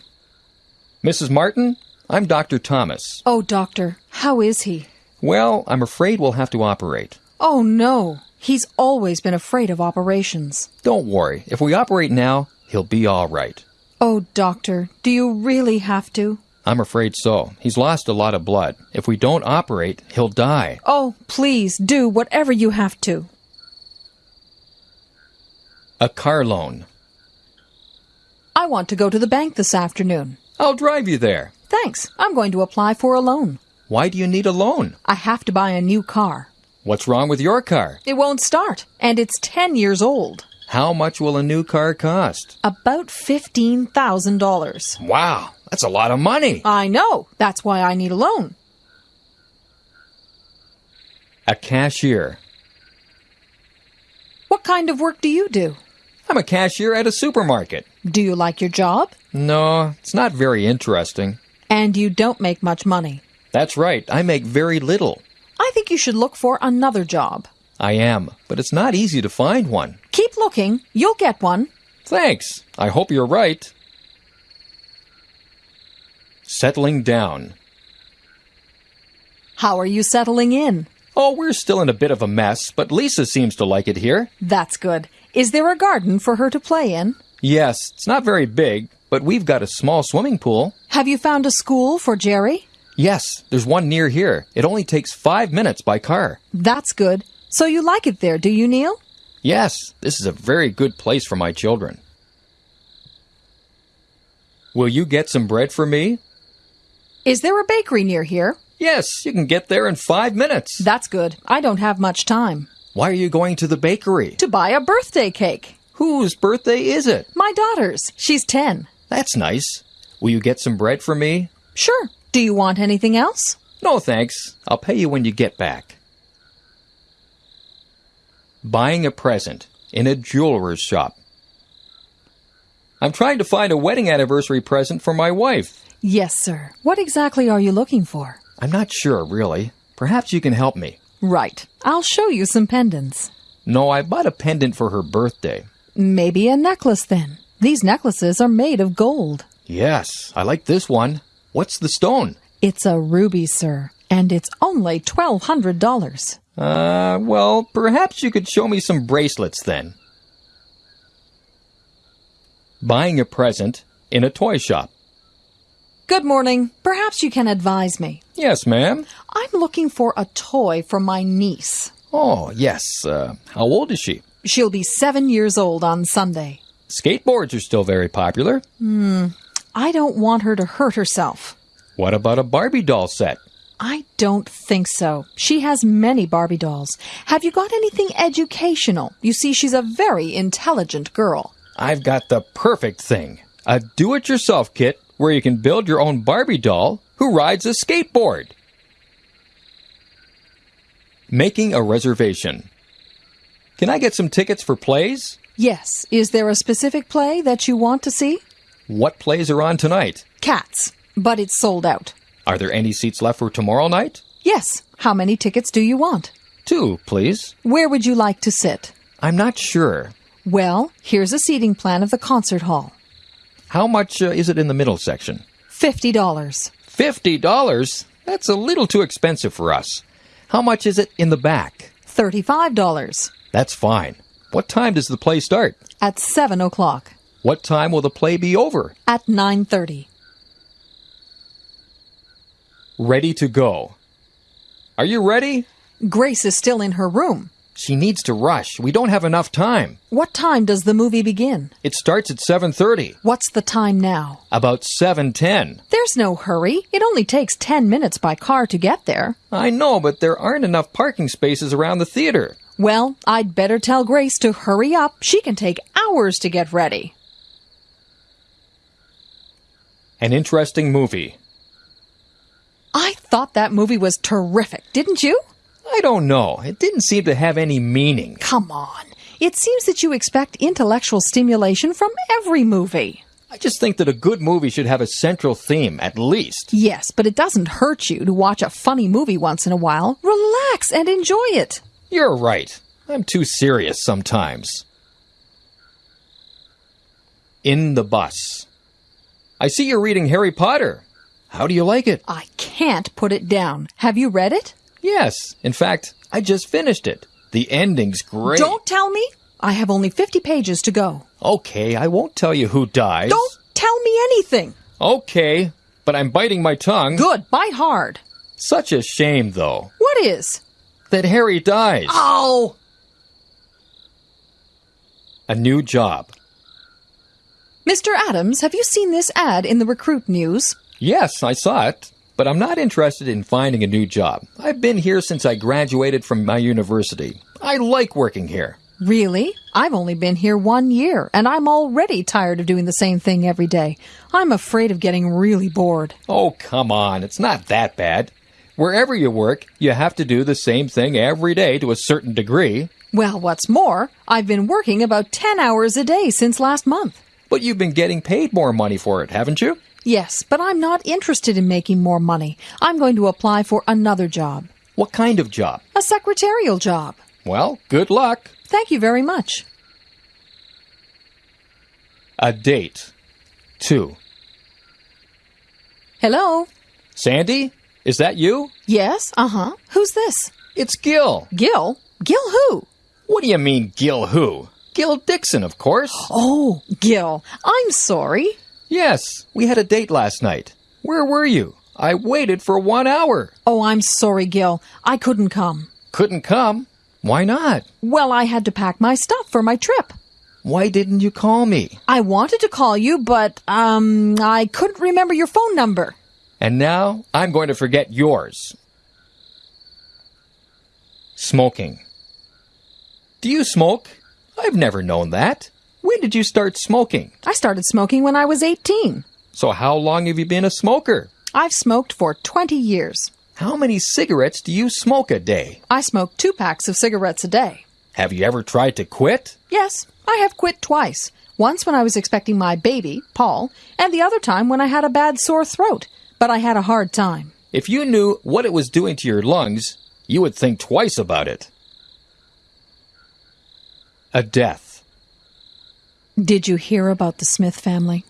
Mrs. Martin, I'm Dr. Thomas. Oh, doctor, how is he? Well, I'm afraid we'll have to operate. Oh, no. He's always been afraid of operations. Don't worry. If we operate now, he'll be all right. Oh, doctor, do you really have to? I'm afraid so. He's lost a lot of blood. If we don't operate, he'll die. Oh, please do whatever you have to. A car loan. I want to go to the bank this afternoon. I'll drive you there. Thanks. I'm going to apply for a loan. Why do you need a loan? I have to buy a new car. What's wrong with your car? It won't start, and it's 10 years old. How much will a new car cost? About $15,000. Wow, that's a lot of money. I know. That's why I need a loan. A cashier. What kind of work do you do? I'm a cashier at a supermarket. Do you like your job? No, it's not very interesting. And you don't make much money. That's right, I make very little. I think you should look for another job. I am, but it's not easy to find one. Keep looking. You'll get one. Thanks. I hope you're right. Settling down. How are you settling in? Oh, we're still in a bit of a mess, but Lisa seems to like it here. That's good. Is there a garden for her to play in? Yes, it's not very big, but we've got a small swimming pool. Have you found a school for Jerry? Yes, there's one near here. It only takes five minutes by car. That's good. So you like it there, do you, Neil? Yes, this is a very good place for my children. Will you get some bread for me? Is there a bakery near here? Yes, you can get there in five minutes. That's good. I don't have much time. Why are you going to the bakery? To buy a birthday cake. Whose birthday is it? My daughter's. She's 10. That's nice. Will you get some bread for me? Sure. Do you want anything else? No, thanks. I'll pay you when you get back. Buying a present in a jeweler's shop. I'm trying to find a wedding anniversary present for my wife. Yes, sir. What exactly are you looking for? I'm not sure, really. Perhaps you can help me. Right. I'll show you some pendants. No, I bought a pendant for her birthday. Maybe a necklace then. These necklaces are made of gold. Yes, I like this one. What's the stone? It's a ruby, sir, and it's only $1,200. Uh, well, perhaps you could show me some bracelets then. Buying a present in a toy shop. Good morning. Perhaps you can advise me. Yes, ma'am. I'm looking for a toy for my niece. Oh, yes. Uh, how old is she? She'll be seven years old on Sunday. Skateboards are still very popular. Hmm. I don't want her to hurt herself. What about a Barbie doll set? I don't think so. She has many Barbie dolls. Have you got anything educational? You see, she's a very intelligent girl. I've got the perfect thing a do it yourself kit where you can build your own Barbie doll who rides a skateboard. Making a reservation. Can I get some tickets for plays? Yes. Is there a specific play that you want to see? What plays are on tonight? Cats. But it's sold out. Are there any seats left for tomorrow night? Yes. How many tickets do you want? Two, please. Where would you like to sit? I'm not sure. Well, here's a seating plan of the concert hall. How much uh, is it in the middle section? Fifty dollars. Fifty dollars? That's a little too expensive for us. How much is it in the back? Thirty-five dollars. That's fine. What time does the play start? At seven o'clock. What time will the play be over? At nine thirty. Ready to go. Are you ready? Grace is still in her room. She needs to rush. We don't have enough time. What time does the movie begin? It starts at 7:30. What's the time now? About 7:10. There's no hurry. It only takes ten minutes by car to get there. I know, but there aren't enough parking spaces around the theater. Well, I'd better tell Grace to hurry up. She can take hours to get ready. An interesting movie. I thought that movie was terrific, didn't you? I don't know. It didn't seem to have any meaning. Come on. It seems that you expect intellectual stimulation from every movie. I just think that a good movie should have a central theme, at least. Yes, but it doesn't hurt you to watch a funny movie once in a while. Relax and enjoy it. You're right. I'm too serious sometimes. In the bus. I see you're reading Harry Potter. How do you like it? I can't put it down. Have you read it? Yes. In fact, I just finished it. The ending's great. Don't tell me. I have only 50 pages to go. Okay, I won't tell you who dies. Don't tell me anything. Okay, but I'm biting my tongue. Good. Bite hard. Such a shame, though, What is? that Harry dies. Oh! A new job. Mr. Adams, have you seen this ad in the recruit news? Yes, I saw it, but I'm not interested in finding a new job. I've been here since I graduated from my university. I like working here. Really? I've only been here one year, and I'm already tired of doing the same thing every day. I'm afraid of getting really bored. Oh, come on, it's not that bad. Wherever you work, you have to do the same thing every day to a certain degree, Well, what's more, I've been working about 10 hours a day since last month. but you've been getting paid more money for it, haven't you? Yes, but I'm not interested in making more money. I'm going to apply for another job. What kind of job? A secretarial job. Well, good luck. Thank you very much. A date. Two. Hello? Sandy, is that you? Yes, uh huh. Who's this? It's Gil. Gil? Gil who? What do you mean, Gil who? Gil Dixon, of course. Oh, Gil. I'm sorry. Yes, we had a date last night. Where were you? I waited for one hour. Oh, I'm sorry, Gil. I couldn't come. Couldn't come. Why not? Well, I had to pack my stuff for my trip. Why didn't you call me? I wanted to call you, but, um, I couldn't remember your phone number. And now I'm going to forget yours. Smoking. Do you smoke? I've never known that. When did you start smoking? I started smoking when I was 18. So how long have you been a smoker? I've smoked for 20 years. How many cigarettes do you smoke a day? I smoke two packs of cigarettes a day. Have you ever tried to quit? Yes, I have quit twice. Once when I was expecting my baby, Paul, and the other time when I had a bad sore throat. But I had a hard time. If you knew what it was doing to your lungs, you would think twice about it. A death. Did you hear about the Smith family?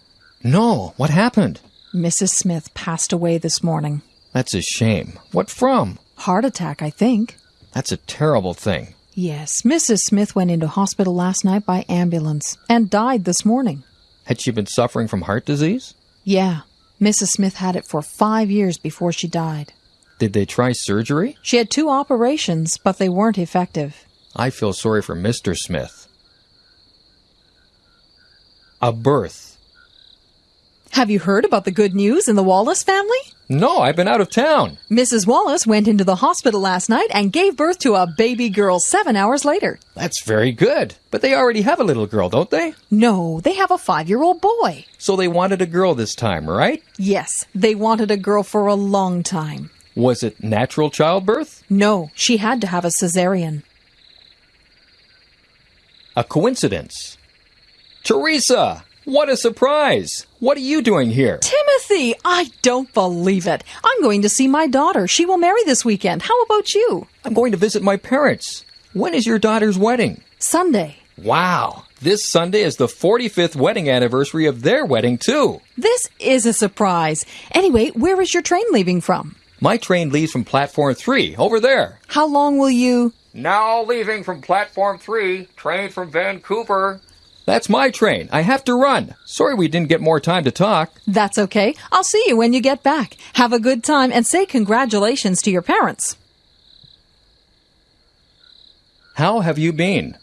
No, what happened? Mrs. Smith passed away this morning. That's a shame. What from? Heart attack, I think. That's a terrible thing. Yes, Mrs. Smith went into hospital last night by ambulance and died this morning. Had she been suffering from heart disease? Yeah, Mrs. Smith had it for five years before she died. Did they try surgery? She had two operations, but they weren't effective. I feel sorry for Mr. Smith. A birth. Have you heard about the good news in the Wallace family? No, I've been out of town. Mrs. Wallace went into the hospital last night and gave birth to a baby girl seven hours later. That's very good. But they already have a little girl, don't they? No, they have a five year old boy. So they wanted a girl this time, right? Yes, they wanted a girl for a long time. Was it natural childbirth? No, she had to have a cesarean. A coincidence. Teresa! What a surprise! What are you doing here? Timothy, I don't believe it. I'm going to see my daughter. She will marry this weekend. How about you? I'm going to visit my parents. When is your daughter's wedding? Sunday. Wow! This Sunday is the 45th wedding anniversary of their wedding, too. This is a surprise. Anyway, where is your train leaving from? My train leaves from platform 3, over there. How long will you? Now leaving from platform 3, train from Vancouver. That's my train. I have to run. Sorry we didn't get more time to talk. That's okay. I'll see you when you get back. Have a good time and say congratulations to your parents. How have you been?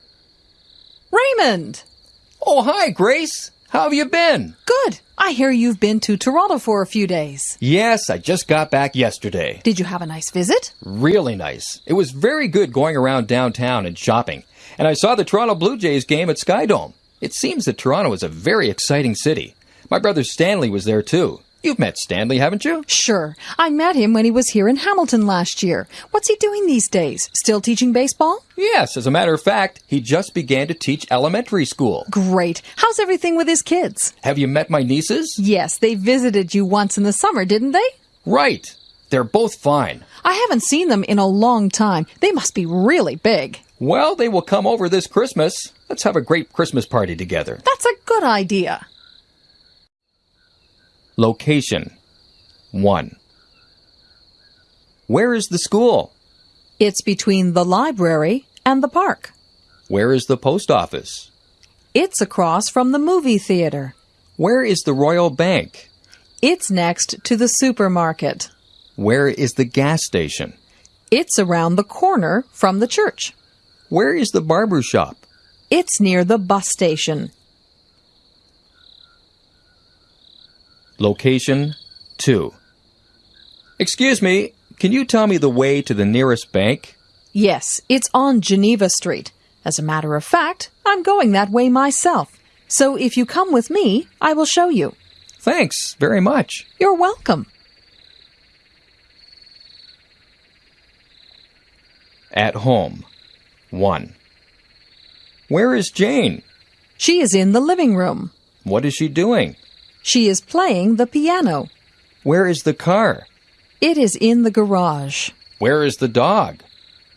Raymond! Oh, hi, Grace. How have you been? Good. I hear you've been to Toronto for a few days. Yes, I just got back yesterday. Did you have a nice visit? Really nice. It was very good going around downtown and shopping. And I saw the Toronto Blue Jays game at Skydome. It seems that Toronto is a very exciting city. My brother Stanley was there too. You've met Stanley, haven't you? Sure. I met him when he was here in Hamilton last year. What's he doing these days? Still teaching baseball? Yes, as a matter of fact, he just began to teach elementary school. Great. How's everything with his kids? Have you met my nieces? Yes, they visited you once in the summer, didn't they? Right. They're both fine. I haven't seen them in a long time. They must be really big. Well, they will come over this Christmas. Let's have a great Christmas party together. That's a good idea. Location 1. Where is the school? It's between the library and the park. Where is the post office? It's across from the movie theater. Where is the Royal Bank? It's next to the supermarket. Where is the gas station? It's around the corner from the church. Where is the barber shop? It's near the bus station. Location 2. Excuse me, can you tell me the way to the nearest bank? Yes, it's on Geneva Street. As a matter of fact, I'm going that way myself. So if you come with me, I will show you. Thanks very much. You're welcome. At home 1. Where is Jane? She is in the living room. What is she doing? She is playing the piano. Where is the car? It is in the garage. Where is the dog?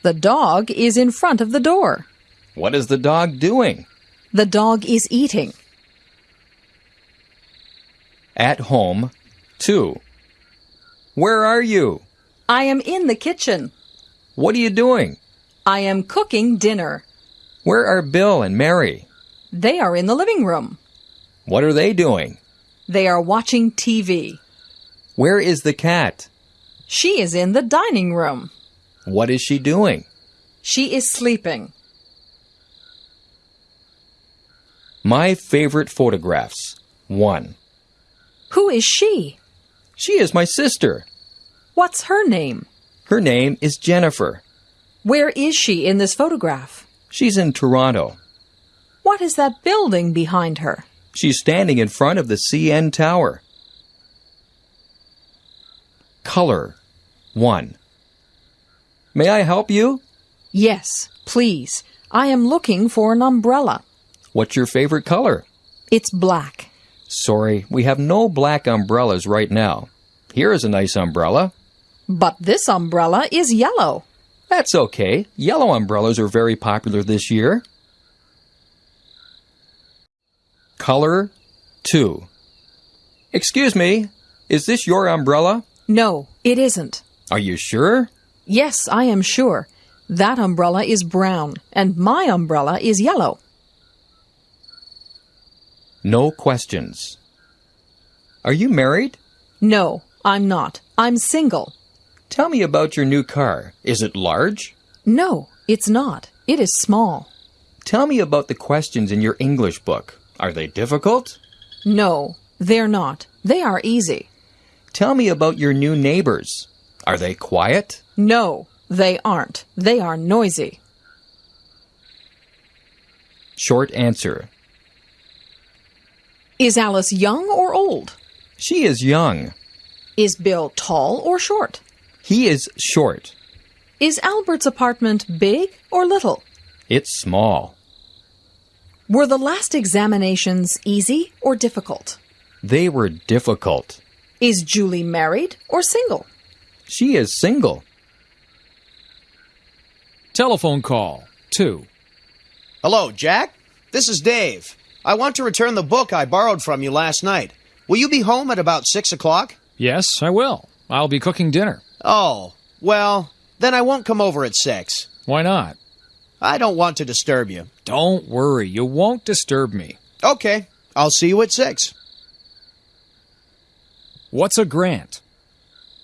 The dog is in front of the door. What is the dog doing? The dog is eating. At home 2. Where are you? I am in the kitchen. What are you doing? I am cooking dinner. Where are Bill and Mary? They are in the living room. What are they doing? They are watching TV. Where is the cat? She is in the dining room. What is she doing? She is sleeping. My favorite photographs 1. Who is she? She is my sister. What's her name? Her name is Jennifer. Where is she in this photograph? She's in Toronto. What is that building behind her? She's standing in front of the CN Tower. Color 1. May I help you? Yes, please. I am looking for an umbrella. What's your favorite color? It's black. Sorry, we have no black umbrellas right now. Here is a nice umbrella. But this umbrella is yellow. That's okay. Yellow umbrellas are very popular this year. Color 2. Excuse me, is this your umbrella? No, it isn't. Are you sure? Yes, I am sure. That umbrella is brown, and my umbrella is yellow. No questions. Are you married? No, I'm not. I'm single. Tell me about your new car. Is it large? No, it's not. It is small. Tell me about the questions in your English book. Are they difficult? No, They're not. They are easy. Tell me about your new neighbors. Are they quiet? No, they aren't. They are noisy. Short answer. Is Alice young or old? She is young. Is Bill tall or short? He is short. Is Albert's apartment big or little? It's small. Were the last examinations easy or difficult? They were difficult. Is Julie married or single? She is single. Telephone call 2. Hello, Jack. This is Dave. I want to return the book I borrowed from you last night. Will you be home at about six o'clock? Yes, I will. I'll be cooking dinner. Oh, well, then I won't come over at six. Why not? I don't want to disturb you. Don't worry, you won't disturb me. Okay, I'll see you at six. What's a grant?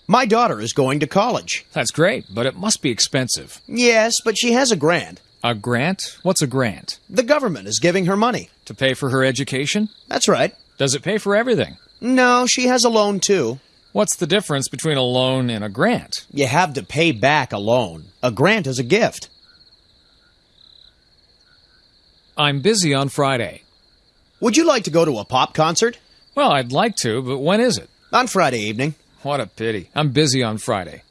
My daughter is going to college. That's great, but it must be expensive. Yes, but she has a grant. A grant? What's a grant? The government is giving her money. To pay for her education? That's right. Does it pay for everything? No, she has a loan too. What's the difference between a loan and a grant? You have to pay back a loan. A grant is a gift. I'm busy on Friday. Would you like to go to a pop concert? Well, I'd like to, but when is it? On Friday evening. What a pity. I'm busy on Friday.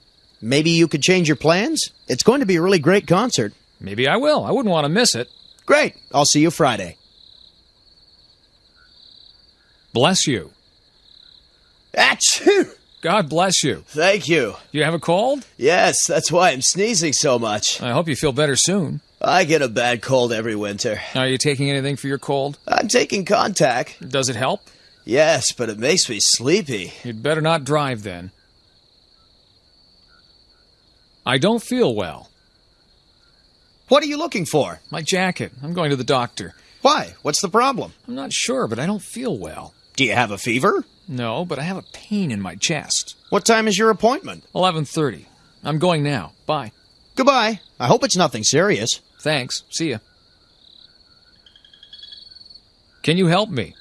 Maybe you could change your plans? It's going to be a really great concert. Maybe I will. I wouldn't want to miss it. Great. I'll see you Friday. Bless you. Achoo! God bless you. Thank you. You have a cold? Yes, that's why I'm sneezing so much. I hope you feel better soon. I get a bad cold every winter. Are you taking anything for your cold? I'm taking Contac. Does it help? Yes, but it makes me sleepy. You'd better not drive then. I don't feel well. What are you looking for? My jacket. I'm going to the doctor. Why? What's the problem? I'm not sure, but I don't feel well. Do you have a fever? No, but I have a pain in my chest. What time is your appointment? 11:30. I'm going now. Bye. Goodbye. I hope it's nothing serious. Thanks. See ya. Can you help me?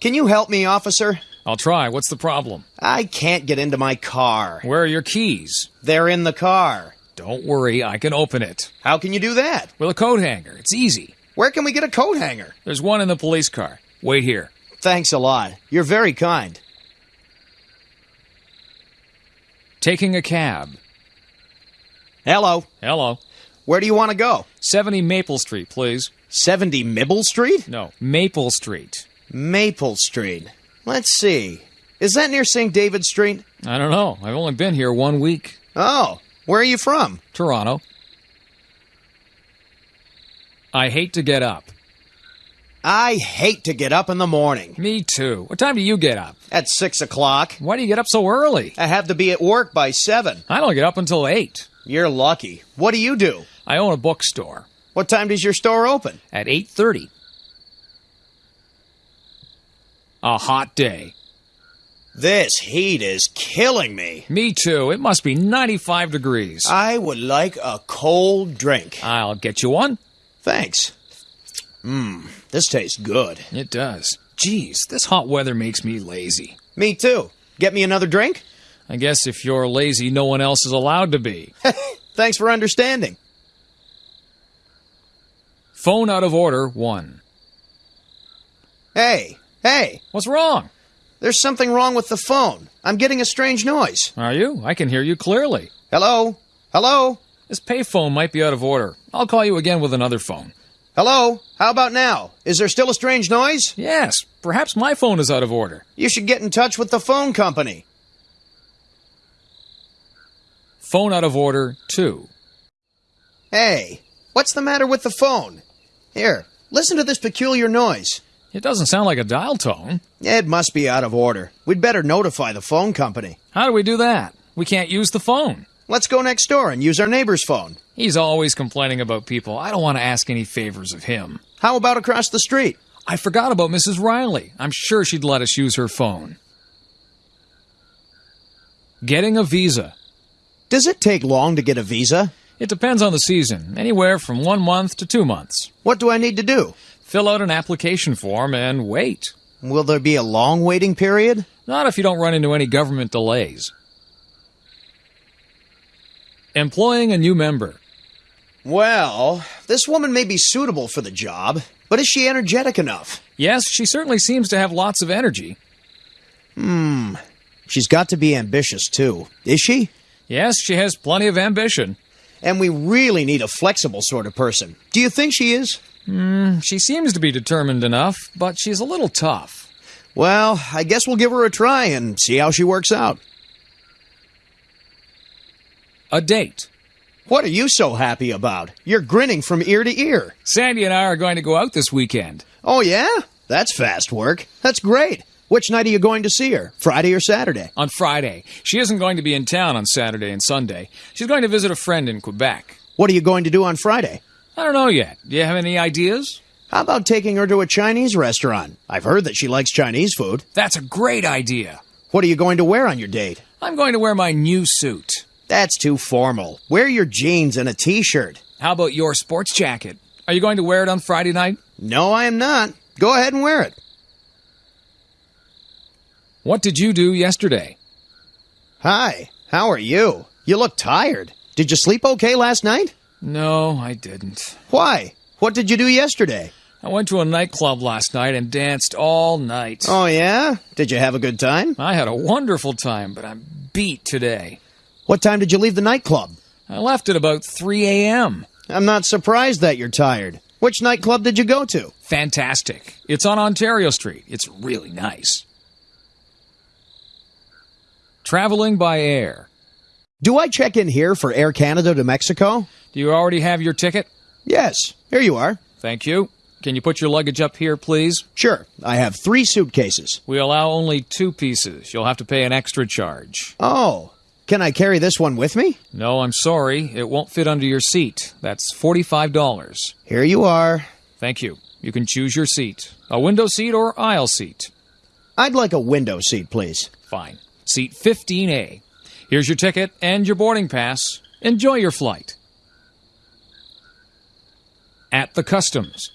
Can you help me, officer? I'll try. What's the problem? I can't get into my car. Where are your keys? They're in the car. Don't worry, I can open it. How can you do that? With a coat hanger. It's easy. Where can we get a coat hanger? There's one in the police car. Wait here. Thanks a lot. You're very kind. Taking a cab. Hello. Hello. Where do you want to go? 70 Maple Street, please. 70 Mibble Street? No, Maple Street. Maple Street. Let's see. Is that near St. David Street? I don't know. I've only been here one week. Oh, where are you from? Toronto. I hate to get up. I hate to get up in the morning. Me too. What time do you get up? At 6 o'clock. Why do you get up so early? I have to be at work by 7. I don't get up until 8. You're lucky. What do you do? I own a bookstore. What time does your store open? At 8:30. A hot day. This heat is killing me. Me too. It must be 95 degrees. I would like a cold drink. I'll get you one. Thanks. Mmm, this tastes good. It does. Geez, this hot weather makes me lazy. Me too. Get me another drink? I guess if you're lazy, no one else is allowed to be. Thanks for understanding. Phone out of order, one. Hey, hey, What's wrong? there's something wrong with the phone. I'm getting a strange noise. Are you? I can hear you clearly. Hello? Hello? This payphone might be out of order. I'll call you again with another phone. Hello? How about now? Is there still a strange noise? Yes, perhaps my phone is out of order. You should get in touch with the phone company. Phone out of order, too. Hey, what's the matter with the phone? Here, listen to this peculiar noise. It doesn't sound like a dial tone. It must be out of order. We'd better notify the phone company. How do we do that? We can't use the phone. Let's go next door and use our neighbor's phone. He's always complaining about people. I don't want to ask any favors of him. How about across the street? I forgot about Mrs. Riley. I'm sure she'd let us use her phone. Getting a visa. Does it take long to get a visa? It depends on the season, anywhere from one month to two months. What do I need to do? Fill out an application form and wait. Will there be a long waiting period? Not if you don't run into any government delays. Employing a new member. Well, this woman may be suitable for the job, but is she energetic enough? Yes, she certainly seems to have lots of energy. Hmm. She's got to be ambitious, too. Is she? Yes, she has plenty of ambition. And we really need a flexible sort of person. Do you think she is? Hmm, she seems to be determined enough, but she's a little tough. Well, I guess we'll give her a try and see how she works out. A date. What are you so happy about? You're grinning from ear to ear. Sandy and I are going to go out this weekend. Oh, yeah? That's fast work. That's great. Which night are you going to see her? Friday or Saturday? On Friday. She isn't going to be in town on Saturday and Sunday. She's going to visit a friend in Quebec. What are you going to do on Friday? I don't know yet. Do you have any ideas? How about taking her to a Chinese restaurant? I've heard that she likes Chinese food. That's a great idea. What are you going to wear on your date? I'm going to wear my new suit. That's too formal. Wear your jeans and a t shirt. How about your sports jacket? Are you going to wear it on Friday night? No, I am not. Go ahead and wear it. What did you do yesterday? Hi, how are you? You look tired. Did you sleep okay last night? No, I didn't. Why? What did you do yesterday? I went to a nightclub last night and danced all night. Oh, yeah? Did you have a good time? I had a wonderful time, but I'm beat today. What time did you leave the nightclub? I left at about 3 a.m. I'm not surprised that you're tired. Which nightclub did you go to? Fantastic. It's on Ontario Street. It's really nice. Traveling by air. Do I check in here for Air Canada to Mexico? Do you already have your ticket? Yes, here you are. Thank you. Can you put your luggage up here, please? Sure, I have three suitcases. We allow only two pieces. You'll have to pay an extra charge. Oh, can I carry this one with me? No, I'm sorry. It won't fit under your seat. That's $45. Here you are. Thank you. You can choose your seat a window seat or aisle seat. I'd like a window seat, please. Fine. Seat 15A. Here's your ticket and your boarding pass. Enjoy your flight. At the customs.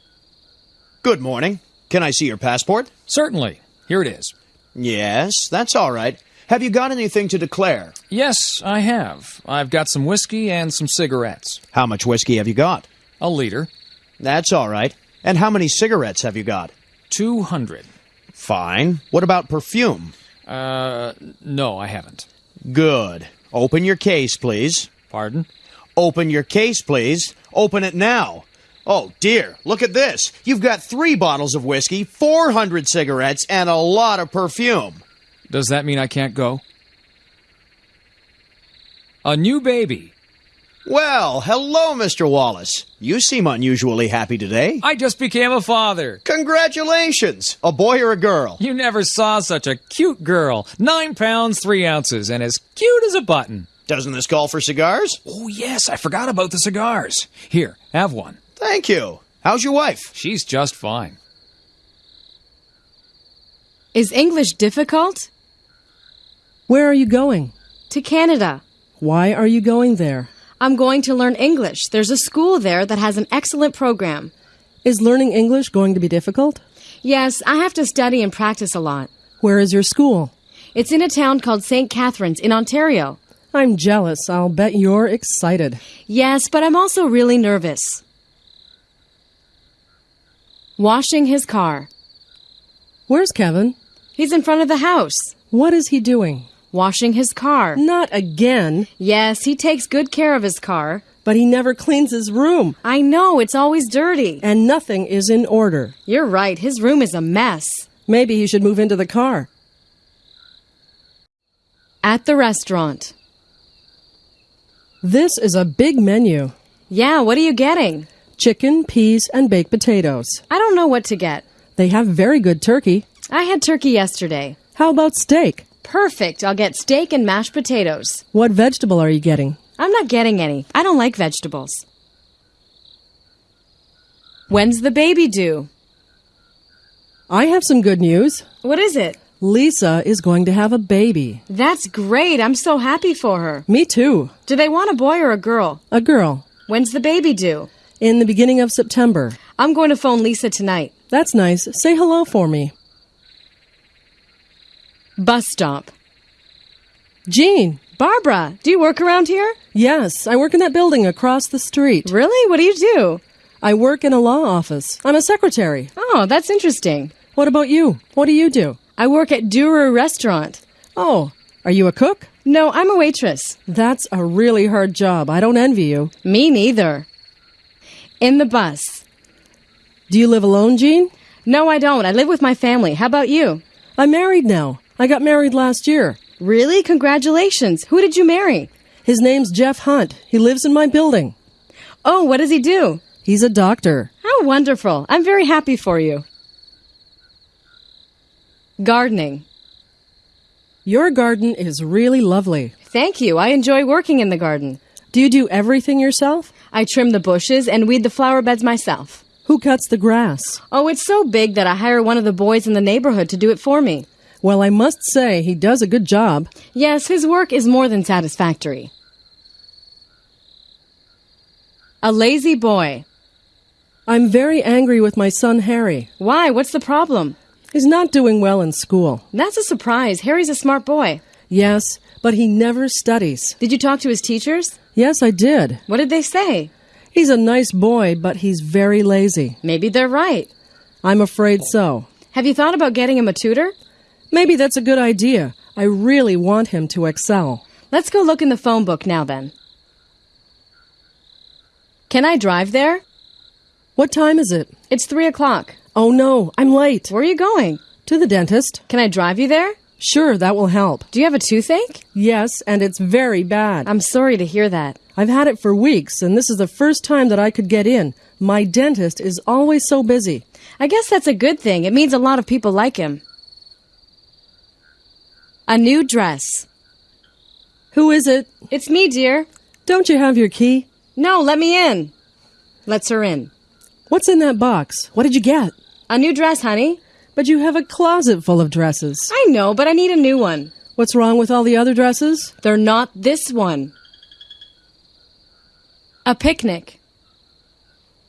Good morning. Can I see your passport? Certainly. Here it is. Yes, that's all right. Have you got anything to declare? Yes, I have. I've got some whiskey and some cigarettes. How much whiskey have you got? A liter. That's all right. And how many cigarettes have you got? 200. Fine. What about perfume? Uh, no, I haven't. Good. Open your case, please. Pardon? Open your case, please. Open it now. Oh, dear. Look at this. You've got three bottles of whiskey, 400 cigarettes, and a lot of perfume. Does that mean I can't go? A new baby. Well, hello, Mr. Wallace. You seem unusually happy today. I just became a father. Congratulations! A boy or a girl? You never saw such a cute girl. Nine pounds, three ounces, and as cute as a button. Doesn't this call for cigars? Oh, yes, I forgot about the cigars. Here, have one. Thank you. How's your wife? She's just fine. Is English difficult? Where are you going? To Canada. Why are you going there? I'm going to learn English. There's a school there that has an excellent program. Is learning English going to be difficult? Yes, I have to study and practice a lot. Where is your school? It's in a town called St. Catharines in Ontario. I'm jealous. I'll bet you're excited. Yes, but I'm also really nervous. Washing his car. Where's Kevin? He's in front of the house. What is he doing? Washing his car. Not again. Yes, he takes good care of his car. But he never cleans his room. I know, it's always dirty. And nothing is in order. You're right, his room is a mess. Maybe he should move into the car. At the restaurant. This is a big menu Yeah, what are you getting? chicken, peas, and baked potatoes. I don't know what to get. They have very good turkey. I had turkey yesterday. How about steak? Perfect. I'll get steak and mashed potatoes. What vegetable are you getting? I'm not getting any. I don't like vegetables. When's the baby due? I have some good news. What is it? Lisa is going to have a baby. That's great. I'm so happy for her. Me too. Do they want a boy or a girl? A girl. When's the baby due? In the beginning of September. I'm going to phone Lisa tonight. That's nice. Say hello for me. Bus stop. Jean. Barbara, do you work around here? Yes, I work in that building across the street. Really? What do you do? I work in a law office. I'm a secretary. Oh, that's interesting. What about you? What do you do? I work at Durer Restaurant. Oh, are you a cook? No, I'm a waitress. That's a really hard job. I don't envy you. Me neither. In the bus. Do you live alone, Jean? No, I don't. I live with my family. How about you? I'm married now. I got married last year. Really? Congratulations. Who did you marry? His name's Jeff Hunt. He lives in my building. Oh, what does he do? He's a doctor. How wonderful. I'm very happy for you. Gardening. Your garden is really lovely. Thank you. I enjoy working in the garden. Do you do everything yourself? I trim the bushes and weed the flower beds myself. Who cuts the grass? Oh, it's so big that I hire one of the boys in the neighborhood to do it for me. Well, I must say he does a good job. Yes, his work is more than satisfactory. A lazy boy. I'm very angry with my son Harry. Why? What's the problem? He's not doing well in school. That's a surprise. Harry's a smart boy. Yes, but he never studies. Did you talk to his teachers? Yes, I did. What did they say? He's a nice boy, but he's very lazy. Maybe they're right. I'm afraid so. Have you thought about getting him a tutor? Maybe that's a good idea. I really want him to excel. Let's go look in the phone book now then. Can I drive there? What time is it? It's three o'clock. Oh no, I'm late. Where are you going? To the dentist. Can I drive you there? Sure, that will help. Do you have a toothache? Yes, and it's very bad. I'm sorry to hear that. I've had it for weeks, and this is the first time that I could get in. My dentist is always so busy. I guess that's a good thing. It means a lot of people like him. A new dress. Who is it? It's me, dear. Don't you have your key? No, let me in. Lets her in. What's in that box? What did you get? A new dress, honey. But you have a closet full of dresses. I know, but I need a new one. What's wrong with all the other dresses? They're not this one. A picnic.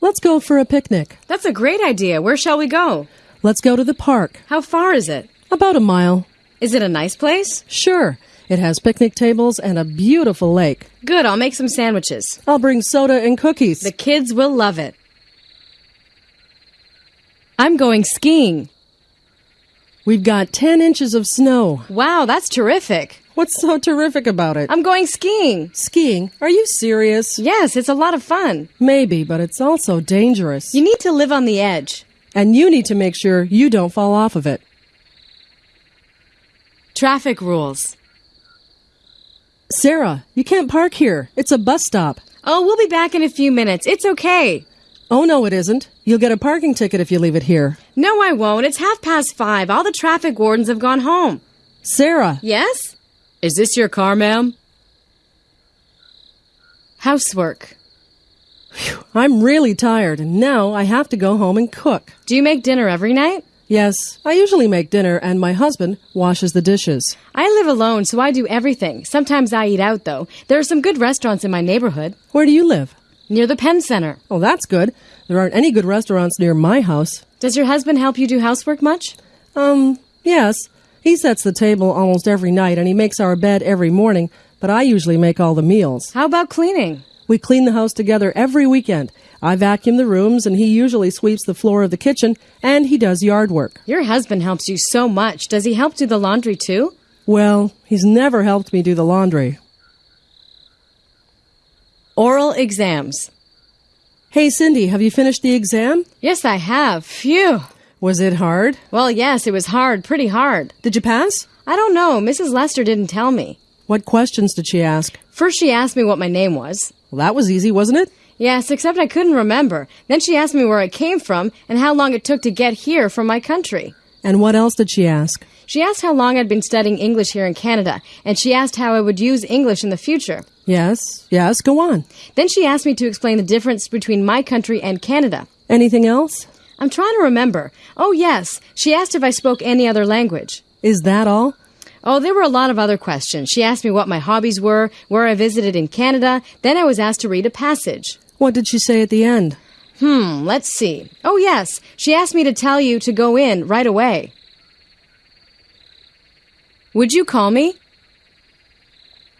Let's go for a picnic. That's a great idea. Where shall we go? Let's go to the park. How far is it? About a mile. Is it a nice place? Sure. It has picnic tables and a beautiful lake. Good, I'll make some sandwiches. I'll bring soda and cookies. The kids will love it. I'm going skiing. We've got 10 inches of snow. Wow, that's terrific. What's so terrific about it? I'm going skiing. Skiing? Are you serious? Yes, it's a lot of fun. Maybe, but it's also dangerous. You need to live on the edge. And you need to make sure you don't fall off of it. Traffic rules. Sarah, you can't park here. It's a bus stop. Oh, we'll be back in a few minutes. It's okay. Oh, no, it isn't. You'll get a parking ticket if you leave it here. No, I won't. It's half past five. All the traffic wardens have gone home. Sarah, Yes? Is this your car, ma'am? Housework. I'm really tired, and now I have to go home and cook. Do you make dinner every night? Yes, I usually make dinner, and my husband washes the dishes. I live alone, so I do everything. Sometimes I eat out, though. There are some good restaurants in my neighborhood. Where do you live? Near the Penn Center. Oh, that's good. There aren't any good restaurants near my house. Does your husband help you do housework much? Um, yes. He sets the table almost every night, and he makes our bed every morning, but I usually make all the meals. How about cleaning? We clean the house together every weekend. I vacuum the rooms, and he usually sweeps the floor of the kitchen, and he does yard work. Your husband helps you so much. Does he help do the laundry too? Well, he's never helped me do the laundry. Oral exams. Hey, Cindy, have you finished the exam? Yes, I have. Phew. Was it hard? Well, yes, it was hard, pretty hard. Did you pass? I don't know. Mrs. Lester didn't tell me. What questions did she ask? First, she asked me what my name was. Well, that was easy, wasn't it? Yes, except I couldn't remember. Then she asked me where I came from and how long it took to get here from my country. And what else did she ask? She asked how long I'd been studying English here in Canada, and she asked how I would use English in the future. Yes, yes, go on. Then she asked me to explain the difference between my country and Canada. Anything else? I'm trying to remember. Oh, yes. She asked if I spoke any other language. Is that all? Oh, there were a lot of other questions. She asked me what my hobbies were, where I visited in Canada. Then I was asked to read a passage. What did she say at the end? Hmm, let's see. Oh, yes. She asked me to tell you to go in right away. Would you call me?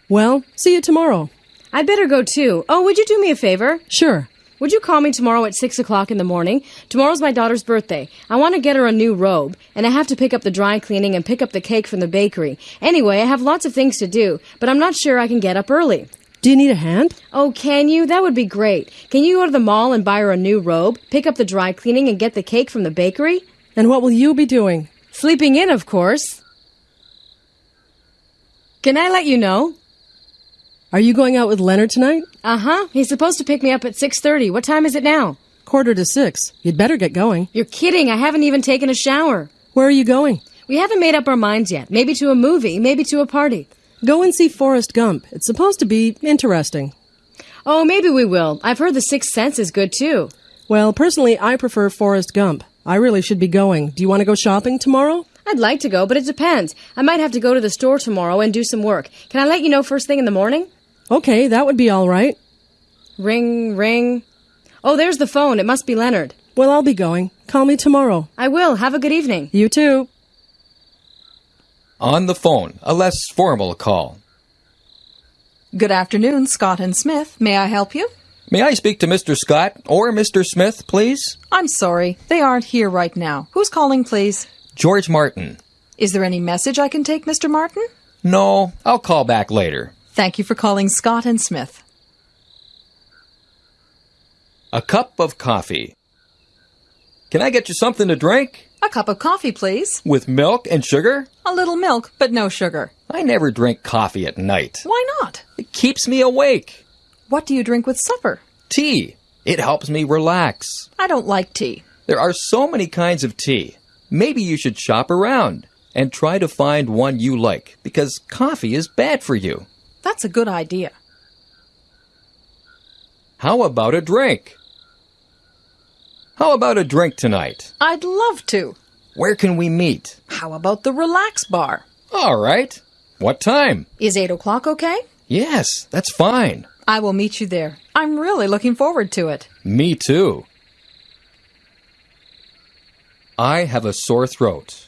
Well, see you tomorrow. I'd better go too. Oh, would you do me a favor? Sure. Would you call me tomorrow at 6 o'clock in the morning? Tomorrow's my daughter's birthday. I want to get her a new robe, and I have to pick up the dry cleaning and pick up the cake from the bakery. Anyway, I have lots of things to do, but I'm not sure I can get up early. Do you need a hand? Oh, can you? That would be great. Can you go to the mall and buy her a new robe, pick up the dry cleaning, and get the cake from the bakery? And what will you be doing? Sleeping in, of course. Can I let you know? Are you going out with Leonard tonight? Uh-huh. He's supposed to pick me up at 6:30. What time is it now? Quarter to six. You'd better get going. You're kidding. I haven't even taken a shower. Where are you going? We haven't made up our minds yet. Maybe to a movie, maybe to a party. Go and see Forrest Gump. It's supposed to be interesting. Oh, maybe we will. I've heard The Sixth Sense is good too. Well, personally, I prefer Forrest Gump. I really should be going. Do you want to go shopping tomorrow? I'd like to go, but it depends. I might have to go to the store tomorrow and do some work. Can I let you know first thing in the morning? Okay, that would be all right. Ring, ring. Oh, there's the phone. It must be Leonard. Well, I'll be going. Call me tomorrow. I will. Have a good evening. You too. On the phone, a less formal call. Good afternoon, Scott and Smith. May I help you? May I speak to Mr. Scott or Mr. Smith, please? I'm sorry, they aren't here right now. Who's calling, please? George Martin. Is there any message I can take, Mr. Martin? No, I'll call back later. Thank you for calling Scott and Smith. A cup of coffee. Can I get you something to drink? A cup of coffee, please. With milk and sugar? A little milk, but no sugar. I never drink coffee at night. Why not? It keeps me awake. What do you drink with supper? Tea. It helps me relax. I don't like tea. There are so many kinds of tea. Maybe you should shop around and try to find one you like because coffee is bad for you. That's a good idea. How about a drink? How about a drink tonight? I'd love to. Where can we meet? How about the relax bar? All right. What time? Is 8 o'clock okay? Yes, that's fine. I will meet you there. I'm really looking forward to it. Me too. I have a sore throat.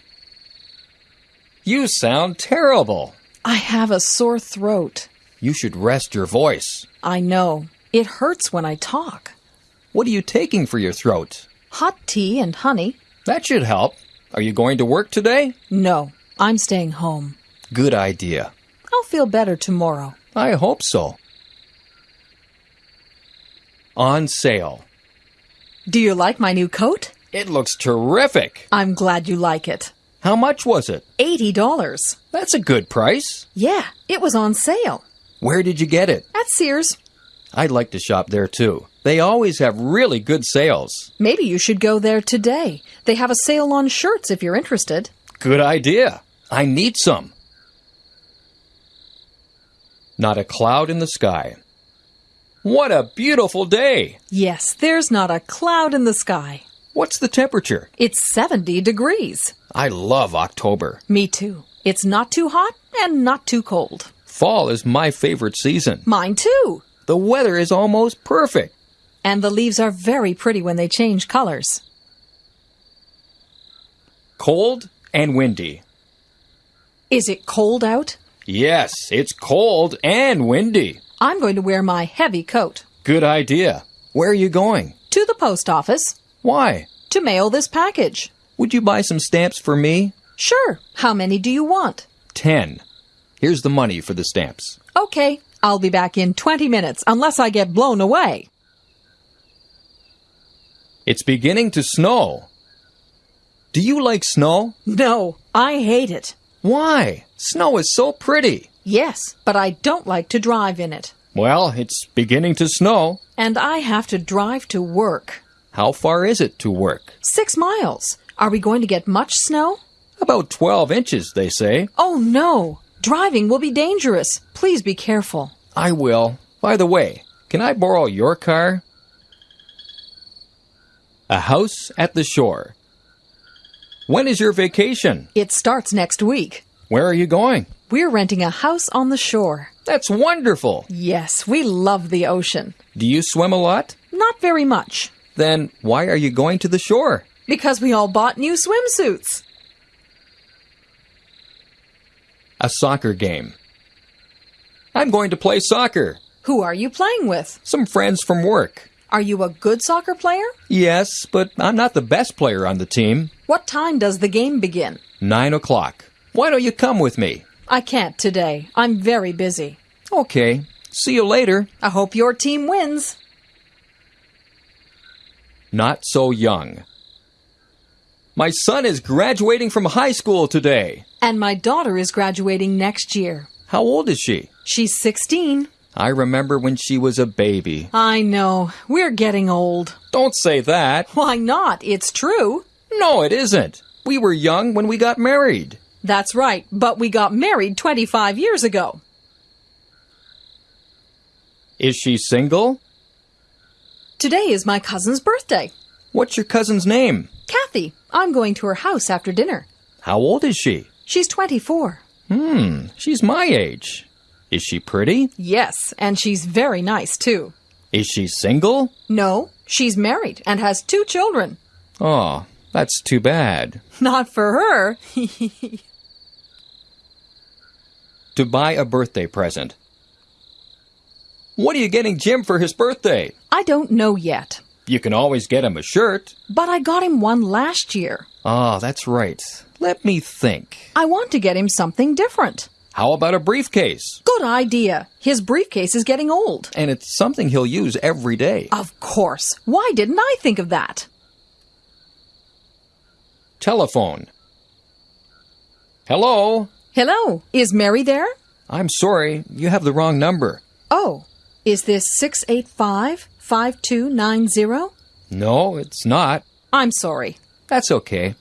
You sound terrible. I have a sore throat. You should rest your voice. I know. It hurts when I talk. What are you taking for your throat? Hot tea and honey. That should help. Are you going to work today? No, I'm staying home. Good idea. I'll feel better tomorrow. I hope so. On sale. Do you like my new coat? It looks terrific. I'm glad you like it. How much was it? $80. That's a good price. Yeah, it was on sale. Where did you get it? At Sears. I'd like to shop there too. They always have really good sales. Maybe you should go there today. They have a sale on shirts if you're interested. Good idea. I need some. Not a cloud in the sky. What a beautiful day! Yes, there's not a cloud in the sky. What's the temperature? It's 70 degrees. I love October. Me too. It's not too hot and not too cold. Fall is my favorite season. Mine too. The weather is almost perfect. And the leaves are very pretty when they change colors. Cold and windy. Is it cold out? Yes, it's cold and windy. I'm going to wear my heavy coat. Good idea. Where are you going? To the post office. Why? To mail this package. Would you buy some stamps for me? Sure. How many do you want? Ten. Here's the money for the stamps. Okay. I'll be back in 20 minutes unless I get blown away. It's beginning to snow. Do you like snow? No, I hate it. Why? Snow is so pretty. Yes, but I don't like to drive in it. Well, it's beginning to snow. And I have to drive to work. How far is it to work? Six miles. Are we going to get much snow? About 12 inches, they say. Oh no! Driving will be dangerous. Please be careful. I will. By the way, can I borrow your car? A house at the shore. When is your vacation? It starts next week. Where are you going? We're renting a house on the shore. That's wonderful. Yes, we love the ocean. Do you swim a lot? Not very much. Then why are you going to the shore? Because we all bought new swimsuits. A soccer game. I'm going to play soccer. Who are you playing with? Some friends from work. Are you a good soccer player? Yes, but I'm not the best player on the team. What time does the game begin? Nine o'clock. Why don't you come with me? I can't today. I'm very busy. Okay. See you later. I hope your team wins. Not so young. My son is graduating from high school today. And my daughter is graduating next year. How old is she? She's 16. I remember when she was a baby. I know. We're getting old. Don't say that. Why not? It's true. No, it isn't. We were young when we got married. That's right, but we got married 25 years ago. Is she single? Today is my cousin's birthday. What's your cousin's name? Kathy, I'm going to her house after dinner. How old is she? She's 24. Hmm, she's my age. Is she pretty? Yes, and she's very nice too. Is she single? No, she's married and has two children. Oh, that's too bad. Not for her. To buy a birthday present. What are you getting Jim for his birthday? I don't know yet, You can always get him a shirt. but I got him one last year. Ah, that's right. Let me think. I want to get him something different. How about a briefcase? Good idea. His briefcase is getting old. And it's something he'll use every day. Of course. Why didn't I think of that? Telephone. Hello? Hello, is Mary there? I'm sorry, you have the wrong number. Oh, is this 685 5290? No, it's not. I'm sorry. That's okay.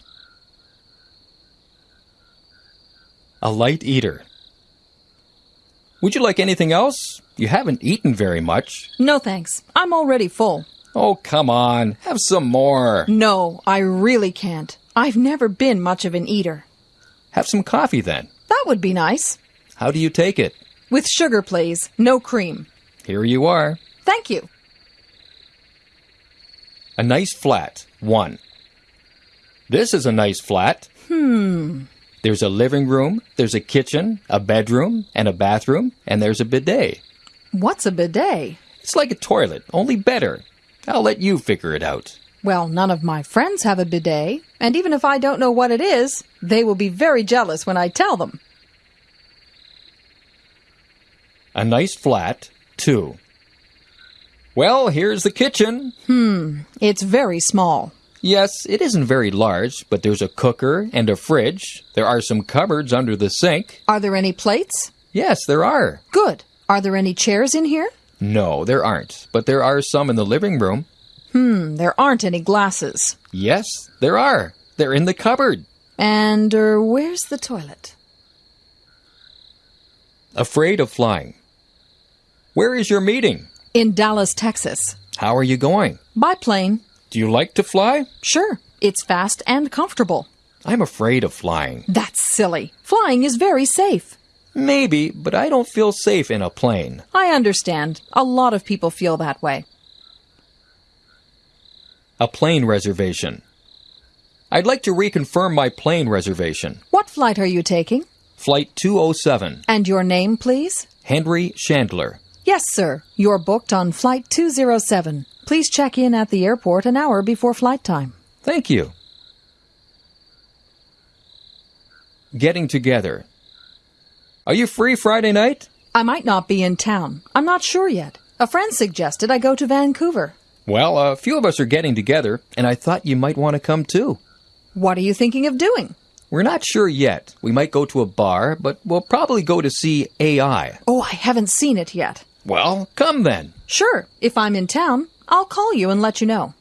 A light eater. Would you like anything else? You haven't eaten very much. No thanks. I'm already full. Oh, come on. Have some more. No, I really can't. I've never been much of an eater. Have some coffee then. That would be nice. How do you take it? With sugar, please. No cream. Here you are. Thank you. A nice flat. One. This is a nice flat. Hmm. There's a living room, there's a kitchen, a bedroom, and a bathroom, and there's a bidet. What's a bidet? It's like a toilet, only better. I'll let you figure it out. Well, none of my friends have a bidet, and even if I don't know what it is, they will be very jealous when I tell them. A nice flat. Two. Well, here's the kitchen. Hmm, it's very small. Yes, it isn't very large, but there's a cooker and a fridge. There are some cupboards under the sink. Are there any plates? Yes, there are. Good. Are there any chairs in here? No, there aren't, but there are some in the living room. Hmm, there aren't any glasses. Yes, there are. They're in the cupboard. And er, where's the toilet? Afraid of flying. Where is your meeting? In Dallas, Texas. How are you going? By plane. Do you like to fly? Sure. It's fast and comfortable. I'm afraid of flying. That's silly. Flying is very safe. Maybe, but I don't feel safe in a plane. I understand. A lot of people feel that way. A plane reservation. I'd like to reconfirm my plane reservation. What flight are you taking? Flight 207. And your name, please? Henry Chandler. Yes, sir. You're booked on Flight 207. Please check in at the airport an hour before flight time. Thank you. Getting together. Are you free Friday night? I might not be in town. I'm not sure yet. A friend suggested I go to Vancouver. Well, a few of us are getting together, and I thought you might want to come too. What are you thinking of doing? We're not sure yet. We might go to a bar, but we'll probably go to see AI. Oh, I haven't seen it yet. Well, come then. Sure, if I'm in town, I'll call you and let you know.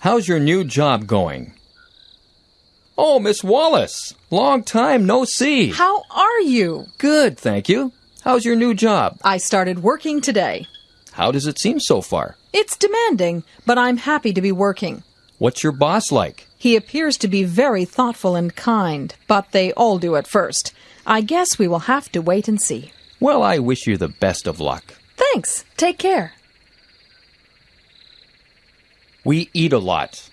How's your new job going? Oh, Miss Wallace. Long time no see. How are you? Good, thank you. How's your new job? I started working today. How does it seem so far? It's demanding, but I'm happy to be working. What's your boss like? He appears to be very thoughtful and kind, but they all do at first. I guess we will have to wait and see. Well, I wish you the best of luck. Thanks. Take care. We eat a lot.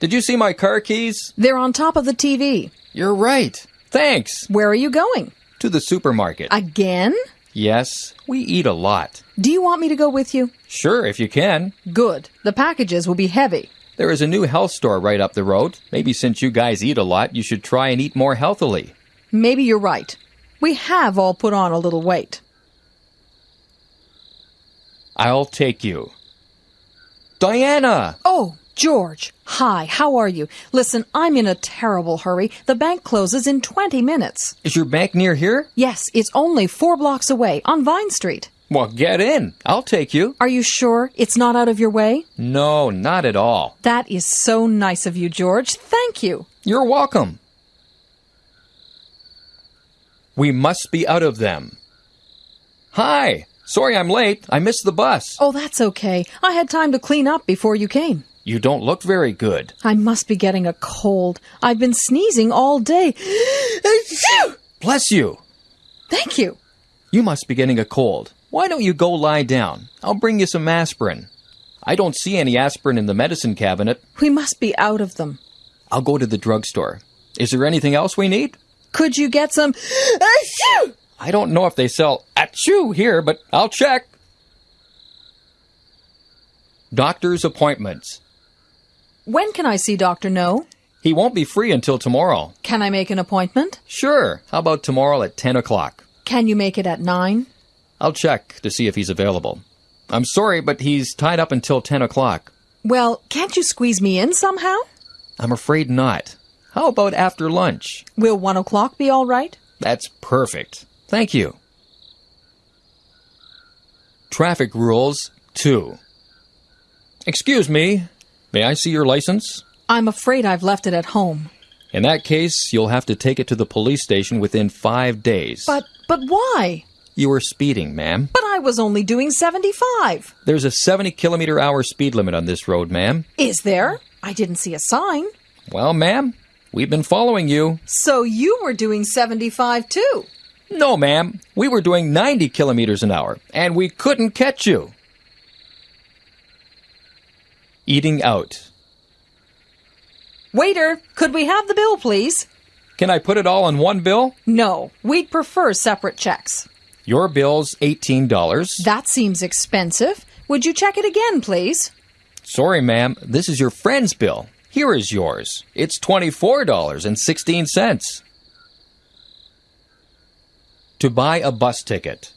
Did you see my car keys? They're on top of the TV. You're right. Thanks. Where are you going? To the supermarket. Again? yes, we eat a lot. Do you want me to go with you? Sure, if you can. Good. The packages will be heavy. There is a new health store right up the road. Maybe since you guys eat a lot, you should try and eat more healthily. Maybe you're right. We have all put on a little weight. I'll take you. Diana! Oh, George. Hi, how are you? Listen, I'm in a terrible hurry. The bank closes in 20 minutes. Is your bank near here? Yes, it's only four blocks away on Vine Street. Well, get in. I'll take you. Are you sure it's not out of your way? No, not at all. That is so nice of you, George. Thank you. You're welcome. We must be out of them. Hi! Sorry I'm late. I missed the bus. Oh, that's okay. I had time to clean up before you came. You don't look very good. I must be getting a cold. I've been sneezing all day. Bless you. Thank you. You must be getting a cold. Why don't you go lie down? I'll bring you some aspirin. I don't see any aspirin in the medicine cabinet. We must be out of them. I'll go to the drugstore. Is there anything else we need? Could you get some? Uh, I don't know if they sell achoo here, but I'll check. Doctor's appointments. When can I see Dr. No? He won't be free until tomorrow. Can I make an appointment? Sure. How about tomorrow at 10 o'clock? Can you make it at 9? I'll check to see if he's available. I'm sorry, but he's tied up until 10 o'clock. Well, can't you squeeze me in somehow? I'm afraid not. How about after lunch? Will 1 o'clock be all right? That's perfect. Thank you. Traffic rules 2. Excuse me. May I see your license? I'm afraid I've left it at home. In that case, you'll have to take it to the police station within five days. But, but why? You were speeding, ma'am. But I was only doing 75. There's a 70 kilometer hour speed limit on this road, ma'am. Is there? I didn't see a sign. Well, ma'am, we've been following you. So you were doing 75 too. No, ma'am. We were doing 90 kilometers an hour, and we couldn't catch you. Eating out. Waiter, could we have the bill, please? Can I put it all in one bill? No, we'd prefer separate checks. Your bill's $18. That seems expensive. Would you check it again, please? Sorry, ma'am. This is your friend's bill. Here is yours. It's $24.16. To buy a bus ticket.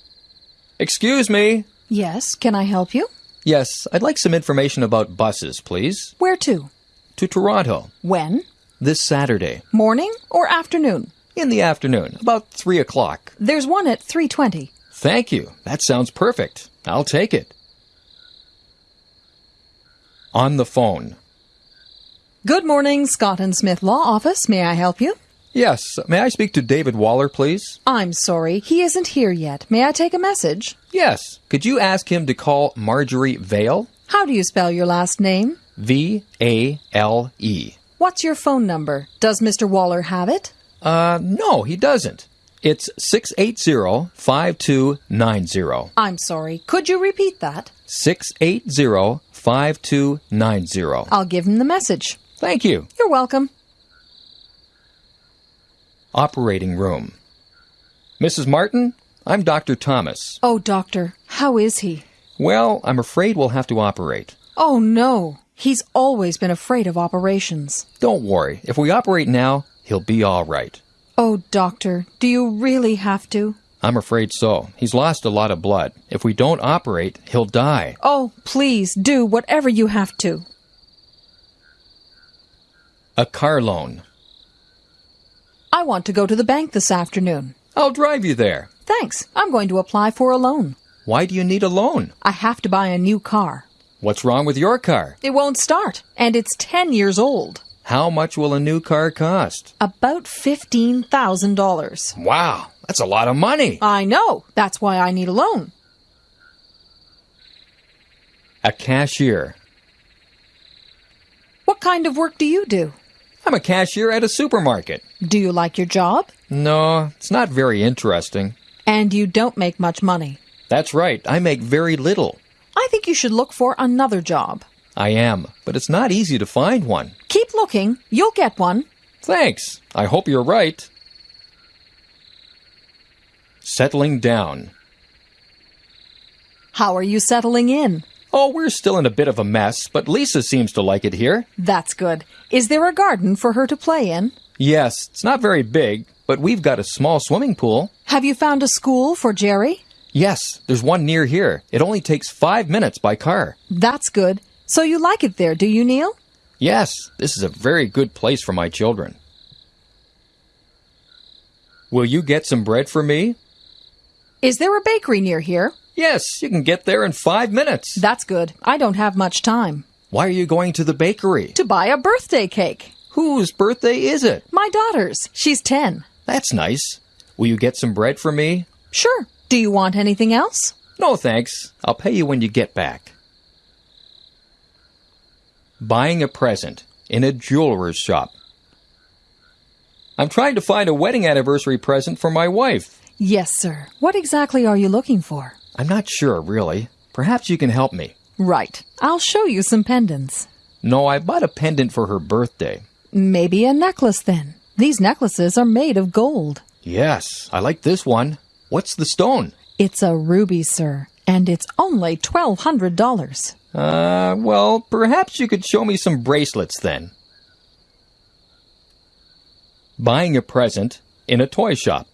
Excuse me. Yes, can I help you? Yes, I'd like some information about buses, please. Where to? To Toronto. When? This Saturday. Morning or afternoon? In the afternoon, about 3 o'clock. There's one at 3:20. Thank you. That sounds perfect. I'll take it. On the phone. Good morning, Scott and Smith Law Office. May I help you? Yes, may I speak to David Waller, please? I'm sorry, he isn't here yet. May I take a message? Yes. Could you ask him to call Marjorie Vale? How do you spell your last name? V A L E. What's your phone number? Does Mr. Waller have it? Uh, no, he doesn't. It's 680 5290. I'm sorry. Could you repeat that? 680 5290. I'll give him the message. Thank you. You're welcome. Operating room. Mrs. Martin, I'm Dr. Thomas. Oh, doctor, how is he? Well, I'm afraid we'll have to operate. Oh, no. He's always been afraid of operations. Don't worry. If we operate now, he'll be all right. Oh, doctor, do you really have to? I'm afraid so. He's lost a lot of blood. If we don't operate, he'll die. Oh, please do whatever you have to. A car loan. I want to go to the bank this afternoon. I'll drive you there. Thanks. I'm going to apply for a loan. Why do you need a loan? I have to buy a new car. What's wrong with your car? It won't start, and it's 10 years old. How much will a new car cost? About $15,000. Wow, that's a lot of money. I know. That's why I need a loan. A cashier. What kind of work do you do? I'm a cashier at a supermarket. Do you like your job? No, it's not very interesting. And you don't make much money. That's right, I make very little. I think you should look for another job. I am, but it's not easy to find one. Keep looking. You'll get one. Thanks. I hope you're right. Settling down. How are you settling in? Oh, we're still in a bit of a mess, but Lisa seems to like it here. That's good. Is there a garden for her to play in? Yes, it's not very big, but we've got a small swimming pool. Have you found a school for Jerry? Yes, there's one near here. It only takes five minutes by car. That's good. So you like it there, do you, Neil? Yes, this is a very good place for my children. Will you get some bread for me? Is there a bakery near here? Yes, you can get there in five minutes. That's good. I don't have much time. Why are you going to the bakery? To buy a birthday cake. Whose birthday is it? My daughter's. She's 10. That's nice. Will you get some bread for me? Sure. Do you want anything else? No, thanks. I'll pay you when you get back. Buying a present in a jeweler's shop. I'm trying to find a wedding anniversary present for my wife. Yes, sir. What exactly are you looking for? I'm not sure, really. Perhaps you can help me. Right. I'll show you some pendants. No, I bought a pendant for her birthday. Maybe a necklace then. These necklaces are made of gold. Yes, I like this one. What's the stone? It's a ruby, sir, and it's only $1,200. Uh, well, perhaps you could show me some bracelets then. Buying a present in a toy shop.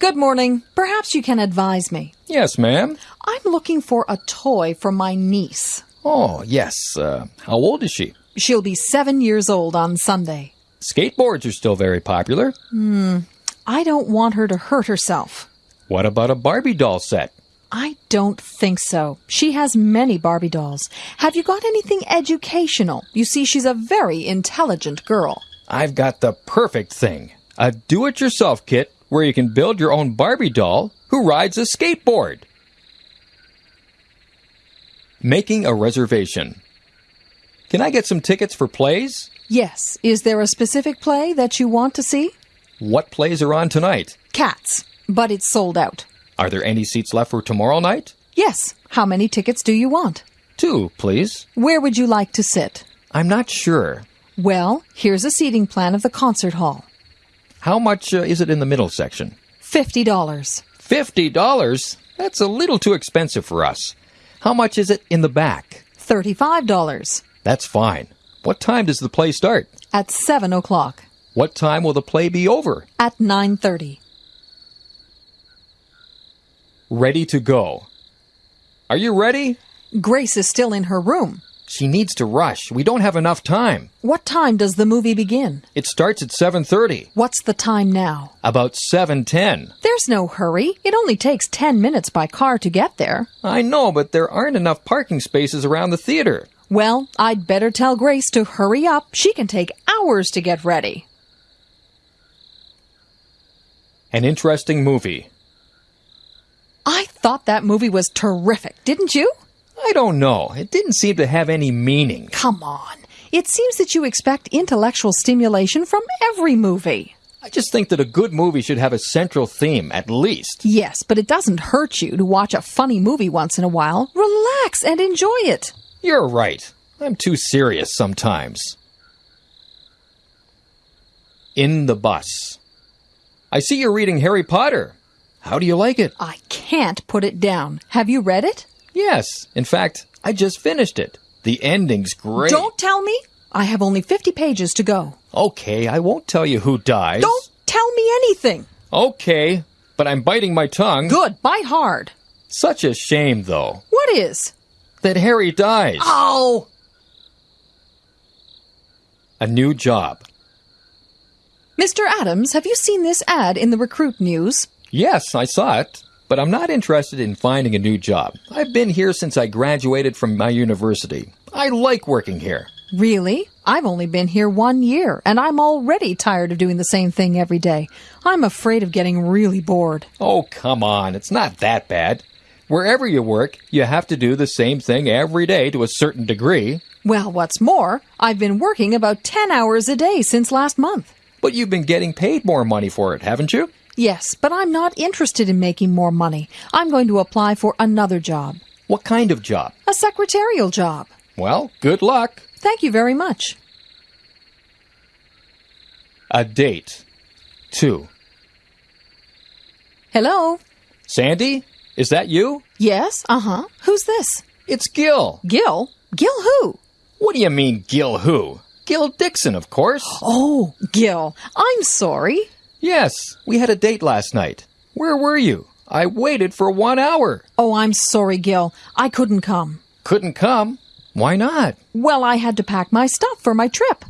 Good morning. Perhaps you can advise me. Yes, ma'am. I'm looking for a toy for my niece. Oh, yes. Uh, how old is she? She'll be seven years old on Sunday. Skateboards are still very popular. Hmm. I don't want her to hurt herself. What about a Barbie doll set? I don't think so. She has many Barbie dolls. Have you got anything educational? You see, she's a very intelligent girl. I've got the perfect thing a do it yourself kit where you can build your own Barbie doll who rides a skateboard. Making a reservation. Can I get some tickets for plays? Yes. Is there a specific play that you want to see? What plays are on tonight? Cats. But it's sold out. Are there any seats left for tomorrow night? Yes. How many tickets do you want? Two, please. Where would you like to sit? I'm not sure. Well, here's a seating plan of the concert hall. How much uh, is it in the middle section? $50. Fifty dollars? That's a little too expensive for us. How much is it in the back? $35. That's fine. What time does the play start? At 7 o'clock. What time will the play be over? At 9.30. Ready to go. Are you ready? Grace is still in her room. She needs to rush. We don't have enough time. What time does the movie begin? It starts at 7:30. What's the time now? About 7:10. There's no hurry. It only takes 10 minutes by car to get there. I know, but there aren't enough parking spaces around the theater. Well, I'd better tell Grace to hurry up. She can take hours to get ready. An interesting movie. I thought that movie was terrific, didn't you? I don't know. It didn't seem to have any meaning. Come on. It seems that you expect intellectual stimulation from every movie. I just think that a good movie should have a central theme, at least. Yes, but it doesn't hurt you to watch a funny movie once in a while. Relax and enjoy it. You're right. I'm too serious sometimes. In the bus. I see you're reading Harry Potter. How do you like it? I can't put it down. Have you read it? Yes. In fact, I just finished it. The ending's great. Don't tell me. I have only 50 pages to go. Okay, I won't tell you who dies. Don't tell me anything. Okay, but I'm biting my tongue. Good, bite hard. Such a shame, though, What is? that Harry dies. Oh! A new job. Mr. Adams, have you seen this ad in the recruit news? Yes, I saw it, but I'm not interested in finding a new job. I've been here since I graduated from my university. I like working here. Really? I've only been here one year, and I'm already tired of doing the same thing every day. I'm afraid of getting really bored. Oh, come on, it's not that bad. Wherever you work, you have to do the same thing every day to a certain degree, Well, what's more, I've been working about 10 hours a day since last month. but you've been getting paid more money for it, haven't you? Yes, but I'm not interested in making more money. I'm going to apply for another job. What kind of job? A secretarial job. Well, good luck. Thank you very much. A date. 2. Hello? Sandy? Is that you? Yes, uh huh. Who's this? It's Gil. Gil? Gil who? What do you mean, Gil who? Gil Dixon, of course. Oh, Gil. I'm sorry. Yes, we had a date last night. Where were you? I waited for one hour. Oh, I'm sorry, Gil. I couldn't come. Couldn't come. Why not? Well, I had to pack my stuff for my trip.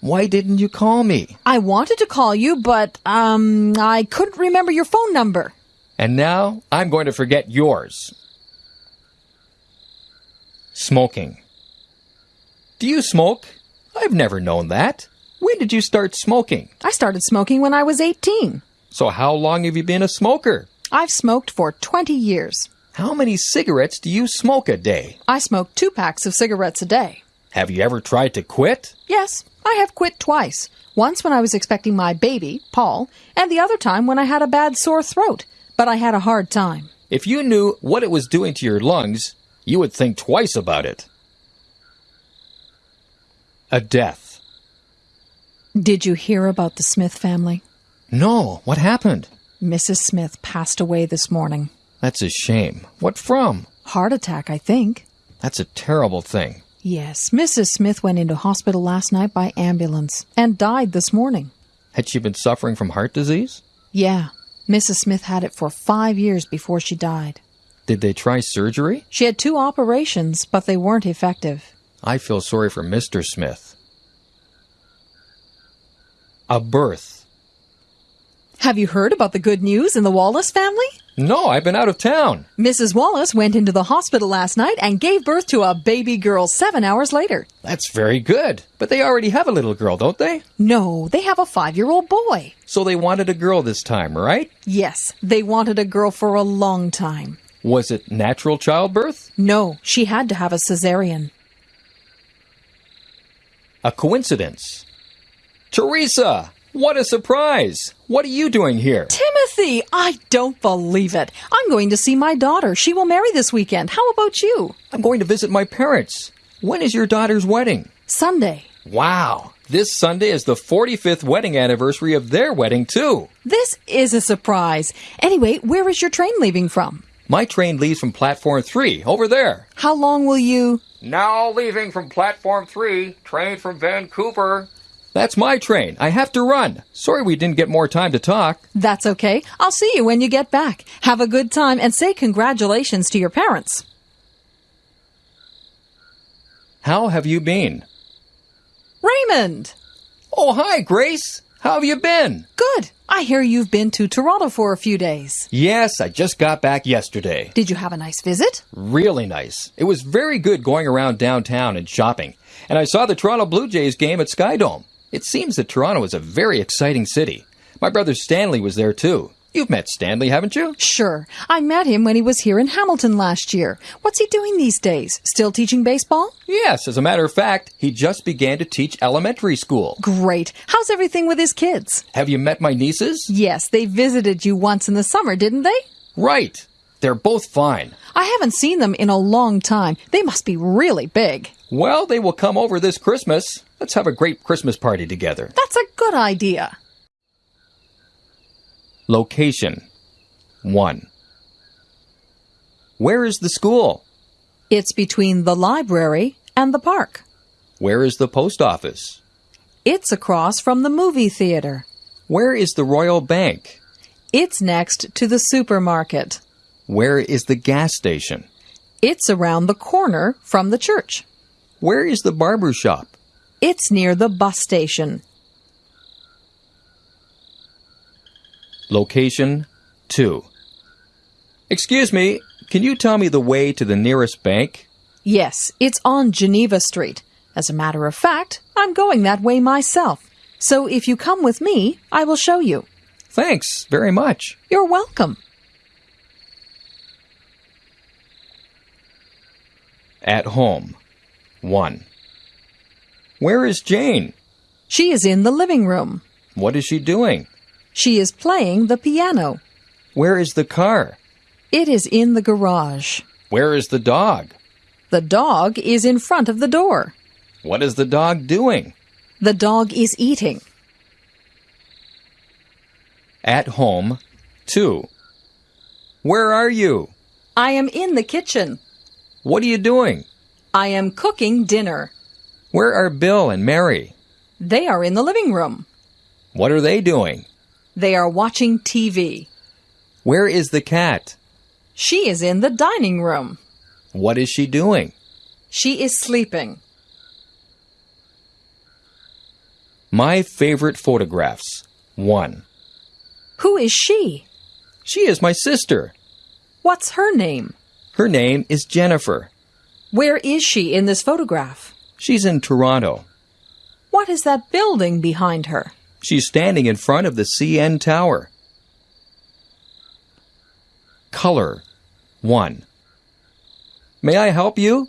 Why didn't you call me? I wanted to call you, but, um, I couldn't remember your phone number. And now I'm going to forget yours. Smoking. Do you smoke? I've never known that. When did you start smoking? I started smoking when I was 18. So how long have you been a smoker? I've smoked for 20 years. How many cigarettes do you smoke a day? I smoke two packs of cigarettes a day. Have you ever tried to quit? Yes, I have quit twice. Once when I was expecting my baby, Paul, and the other time when I had a bad sore throat. But I had a hard time. If you knew what it was doing to your lungs, you would think twice about it. A death. Did you hear about the Smith family? No, what happened? Mrs. Smith passed away this morning. That's a shame. What from? Heart attack, I think. That's a terrible thing. Yes, Mrs. Smith went into hospital last night by ambulance and died this morning. Had she been suffering from heart disease? Yeah, Mrs. Smith had it for five years before she died. Did they try surgery? She had two operations, but they weren't effective. I feel sorry for Mr. Smith. A birth. Have you heard about the good news in the Wallace family? No, I've been out of town. Mrs. Wallace went into the hospital last night and gave birth to a baby girl seven hours later. That's very good. But they already have a little girl, don't they? No, they have a five year old boy. So they wanted a girl this time, right? Yes, they wanted a girl for a long time. Was it natural childbirth? No, she had to have a cesarean. A coincidence. Teresa! What a surprise! What are you doing here? Timothy, I don't believe it. I'm going to see my daughter. She will marry this weekend. How about you? I'm going to visit my parents. When is your daughter's wedding? Sunday. Wow! This Sunday is the 45th wedding anniversary of their wedding, too. This is a surprise. Anyway, where is your train leaving from? My train leaves from platform 3, over there. How long will you? Now leaving from platform 3, train from Vancouver. That's my train. I have to run. Sorry we didn't get more time to talk. That's okay. I'll see you when you get back. Have a good time and say congratulations to your parents. How have you been? Raymond! Oh, hi, Grace. How have you been? Good. I hear you've been to Toronto for a few days. Yes, I just got back yesterday. Did you have a nice visit? Really nice. It was very good going around downtown and shopping. And I saw the Toronto Blue Jays game at Skydome. It seems that Toronto is a very exciting city. My brother Stanley was there too. You've met Stanley, haven't you? Sure. I met him when he was here in Hamilton last year. What's he doing these days? Still teaching baseball? Yes, as a matter of fact, he just began to teach elementary school. Great. How's everything with his kids? Have you met my nieces? Yes, they visited you once in the summer, didn't they? Right. They're both fine. I haven't seen them in a long time. They must be really big. Well, they will come over this Christmas. Let's have a great Christmas party together. That's a good idea. Location 1. Where is the school? It's between the library and the park. Where is the post office? It's across from the movie theater. Where is the Royal Bank? It's next to the supermarket. Where is the gas station? It's around the corner from the church. Where is the barber shop? It's near the bus station. Location 2. Excuse me, can you tell me the way to the nearest bank? Yes, it's on Geneva Street. As a matter of fact, I'm going that way myself. So if you come with me, I will show you. Thanks very much. You're welcome. At home 1. Where is Jane? She is in the living room. What is she doing? She is playing the piano. Where is the car? It is in the garage. Where is the dog? The dog is in front of the door. What is the dog doing? The dog is eating. At home. 2. Where are you? I am in the kitchen. What are you doing? I am cooking dinner. Where are Bill and Mary? They are in the living room. What are they doing? They are watching TV. Where is the cat? She is in the dining room. What is she doing? She is sleeping. My favorite photographs. 1. Who is she? She is my sister. What's her name? Her name is Jennifer. Where is she in this photograph? She's in Toronto. What is that building behind her? She's standing in front of the CN Tower. Color 1. May I help you?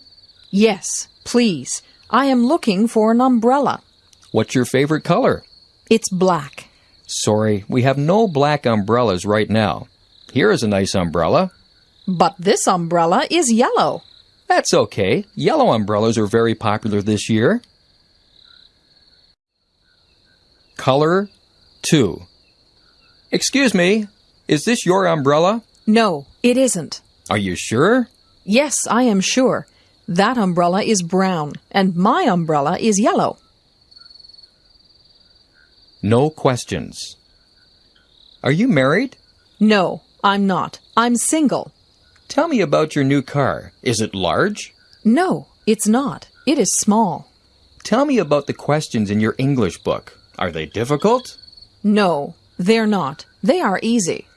Yes, please. I am looking for an umbrella. What's your favorite color? It's black. Sorry, we have no black umbrellas right now. Here is a nice umbrella. But this umbrella is yellow. That's okay. Yellow umbrellas are very popular this year. Color 2. Excuse me, is this your umbrella? No, it isn't. Are you sure? Yes, I am sure. That umbrella is brown, and my umbrella is yellow. No questions. Are you married? No, I'm not. I'm single. Tell me about your new car. Is it large? No, it's not. It is small. Tell me about the questions in your English book. Are they difficult? No, they're not. They are easy.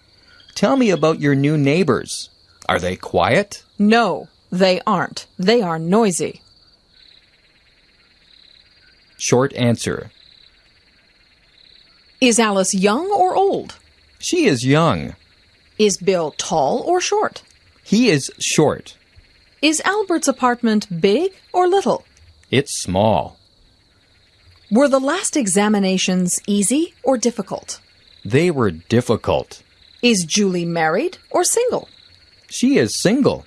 Tell me about your new neighbors. Are they quiet? No, they aren't. They are noisy. Short answer. Is Alice young or old? She is young. Is Bill tall or short? He is short. Is Albert's apartment big or little? It's small. Were the last examinations easy or difficult? They were difficult. Is Julie married or single? She is single.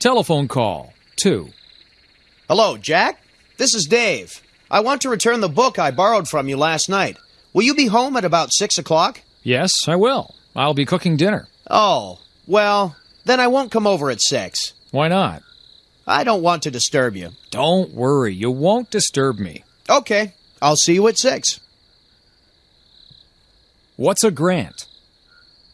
Telephone call 2. Hello, Jack. This is Dave. I want to return the book I borrowed from you last night. Will you be home at about six o'clock? Yes, I will. I'll be cooking dinner. Oh, well, then I won't come over at six. Why not? I don't want to disturb you. Don't worry, you won't disturb me. Okay, I'll see you at six. What's a grant?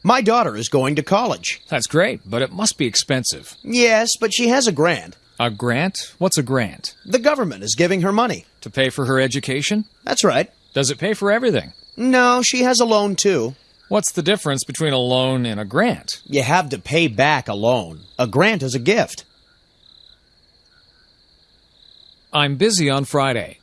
My daughter is going to college. That's great, but it must be expensive. Yes, but she has a grant. A grant? What's a grant? The government is giving her money. To pay for her education? That's right. Does it pay for everything? No, she has a loan too. What's the difference between a loan and a grant? You have to pay back a loan. A grant is a gift. I'm busy on Friday.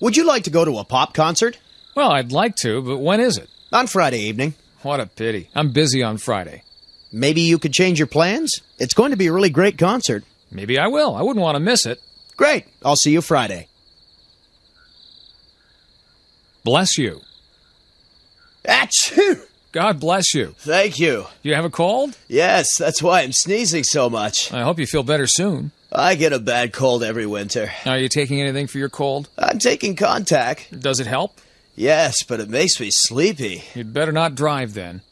Would you like to go to a pop concert? Well, I'd like to, but when is it? On Friday evening. What a pity. I'm busy on Friday. Maybe you could change your plans? It's going to be a really great concert. Maybe I will. I wouldn't want to miss it. Great. I'll see you Friday. Bless you. Achoo! God bless you. Thank you. Do you have a cold? Yes, that's why I'm sneezing so much. I hope you feel better soon. I get a bad cold every winter. Are you taking anything for your cold? I'm taking Contac. Does it help? Yes, but it makes me sleepy. You'd better not drive then.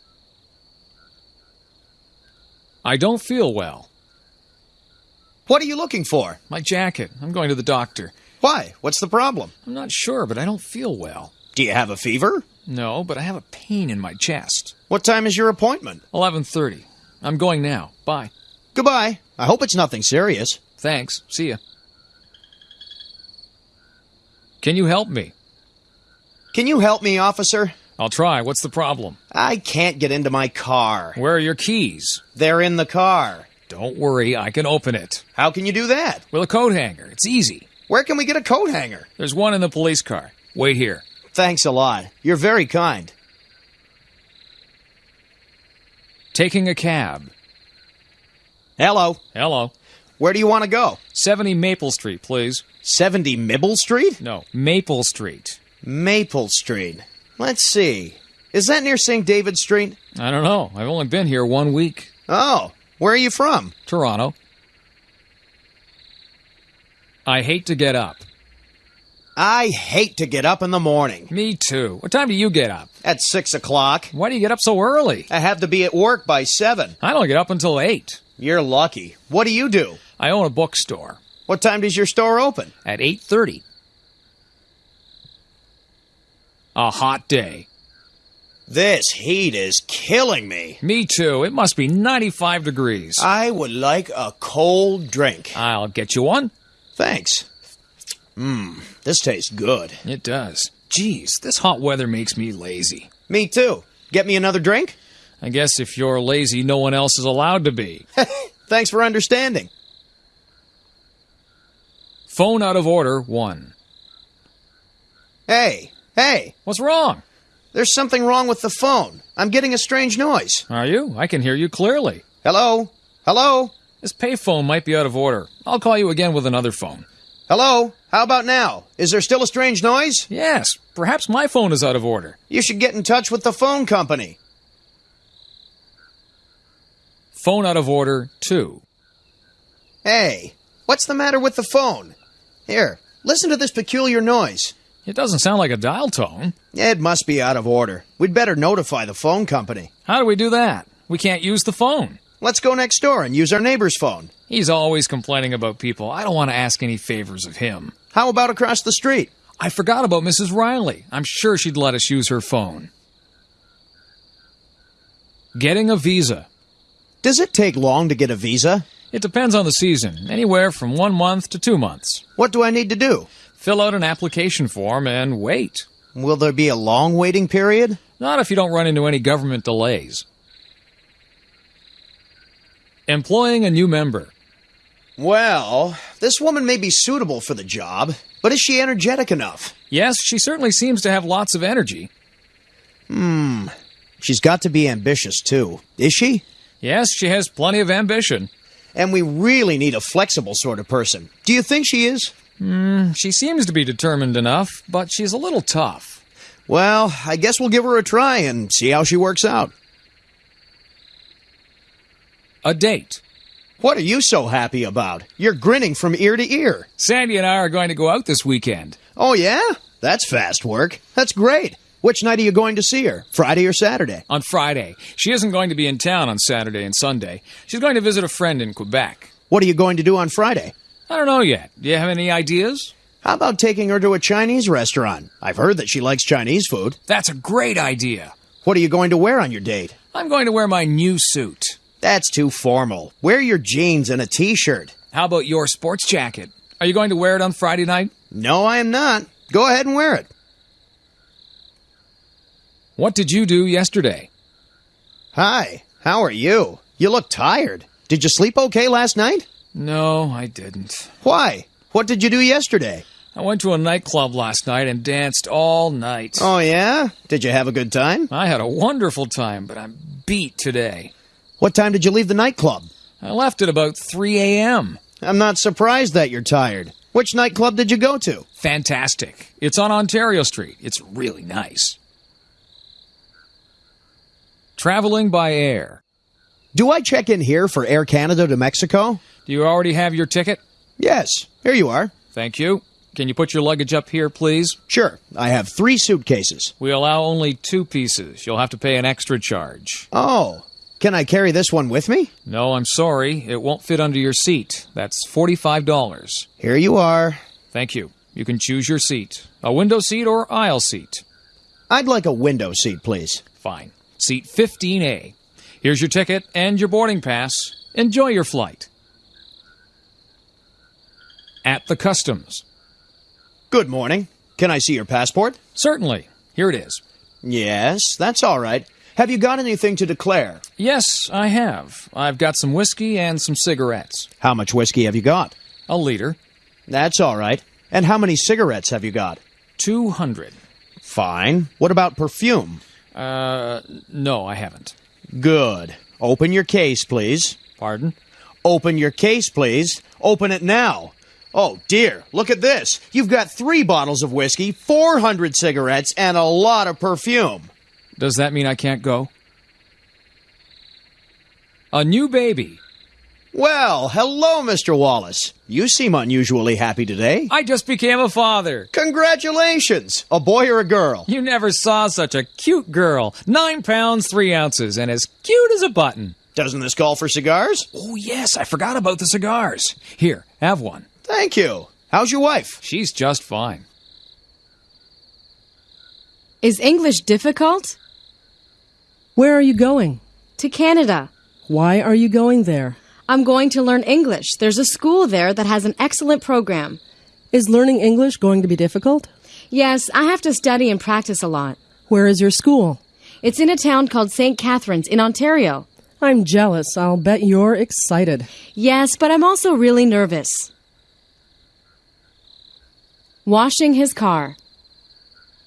I don't feel well. What are you looking for? My jacket. I'm going to the doctor. Why? What's the problem? I'm not sure, but I don't feel well. Do you have a fever? No, but I have a pain in my chest. What time is your appointment? 11:30. I'm going now. Bye. Goodbye. I hope it's nothing serious. Thanks. See ya. Can you help me? Can you help me, officer? I'll try. What's the problem? I can't get into my car. Where are your keys? They're in the car. Don't worry, I can open it. How can you do that? With a coat hanger. It's easy. Where can we get a coat hanger? There's one in the police car. Wait here. Thanks a lot. You're very kind. Taking a cab. Hello. Hello. Where do you want to go? 70 Maple Street, please. 70 Mibble Street? No, Maple Street. Maple Street. Let's see. Is that near St. David Street? I don't know. I've only been here one week. Oh, where are you from? Toronto. I hate to get up. I hate to get up in the morning. Me too. What time do you get up? At 6 o'clock. Why do you get up so early? I have to be at work by 7. I don't get up until 8. You're lucky. What do you do? I own a bookstore What time does your store open? at 8:30. A hot day. This heat is killing me. Me too. It must be 95 degrees. I would like a cold drink. I'll get you one. Thanks. Mmm, this tastes good. It does. Geez, this hot weather makes me lazy. Me too. Get me another drink? I guess if you're lazy, no one else is allowed to be. Thanks for understanding. Phone out of order, 1. Hey, hey, What's wrong? there's something wrong with the phone. I'm getting a strange noise. Are you? I can hear you clearly. Hello? Hello? This payphone might be out of order. I'll call you again with another phone. Hello? How about now? Is there still a strange noise? Yes, perhaps my phone is out of order. You should get in touch with the phone company. Phone out of order, 2. Hey, what's the matter with the phone? Here, listen to this peculiar noise. It doesn't sound like a dial tone. It must be out of order. We'd better notify the phone company. How do we do that? We can't use the phone. Let's go next door and use our neighbor's phone. He's always complaining about people. I don't want to ask any favors of him. How about across the street? I forgot about Mrs. Riley. I'm sure she'd let us use her phone. Getting a visa. Does it take long to get a visa? It depends on the season, anywhere from one month to two months. What do I need to do? Fill out an application form and wait. Will there be a long waiting period? Not if you don't run into any government delays. Employing a new member. Well, this woman may be suitable for the job, but is she energetic enough? Yes, she certainly seems to have lots of energy. Hmm. She's got to be ambitious too. Is she? Yes, she has plenty of ambition. And we really need a flexible sort of person. Do you think she is? Hmm, she seems to be determined enough, but she's a little tough. Well, I guess we'll give her a try and see how she works out. A date. What are you so happy about? You're grinning from ear to ear. Sandy and I are going to go out this weekend. Oh, yeah? That's fast work. That's great. Which night are you going to see her? Friday or Saturday? On Friday. She isn't going to be in town on Saturday and Sunday. She's going to visit a friend in Quebec. What are you going to do on Friday? I don't know yet. Do you have any ideas? How about taking her to a Chinese restaurant? I've heard that she likes Chinese food. That's a great idea. What are you going to wear on your date? I'm going to wear my new suit. That's too formal. Wear your jeans and a t shirt. How about your sports jacket? Are you going to wear it on Friday night? No, I am not. Go ahead and wear it. What did you do yesterday? Hi, how are you? You look tired. Did you sleep okay last night? No, I didn't. Why? What did you do yesterday? I went to a nightclub last night and danced all night. Oh, yeah? Did you have a good time? I had a wonderful time, but I'm beat today. What time did you leave the nightclub? I left at about 3 a.m. I'm not surprised that you're tired. Which nightclub did you go to? Fantastic. It's on Ontario Street. It's really nice. Traveling by air. Do I check in here for Air Canada to Mexico? Do you already have your ticket? Yes, here you are. Thank you. Can you put your luggage up here, please? Sure, I have three suitcases. We allow only two pieces. You'll have to pay an extra charge. Oh, can I carry this one with me? No, I'm sorry. It won't fit under your seat. That's $45. Here you are. Thank you. You can choose your seat a window seat or aisle seat. I'd like a window seat, please. Fine. Seat 15A. Here's your ticket and your boarding pass. Enjoy your flight. At the customs. Good morning. Can I see your passport? Certainly. Here it is. Yes, that's all right. Have you got anything to declare? Yes, I have. I've got some whiskey and some cigarettes. How much whiskey have you got? A liter. That's all right. And how many cigarettes have you got? 200. Fine. What about perfume? Uh, no, I haven't. Good. Open your case, please. Pardon? Open your case, please. Open it now. Oh, dear. Look at this. You've got three bottles of whiskey, 400 cigarettes, and a lot of perfume. Does that mean I can't go? A new baby. Well, hello, Mr. Wallace. You seem unusually happy today. I just became a father. Congratulations! A boy or a girl? You never saw such a cute girl. Nine pounds, three ounces, and as cute as a button. Doesn't this call for cigars? Oh, yes, I forgot about the cigars. Here, have one. Thank you. How's your wife? She's just fine. Is English difficult? Where are you going? To Canada. Why are you going there? I'm going to learn English. There's a school there that has an excellent program. Is learning English going to be difficult? Yes, I have to study and practice a lot. Where is your school? It's in a town called St. Catharines in Ontario. I'm jealous. I'll bet you're excited. Yes, but I'm also really nervous. Washing his car.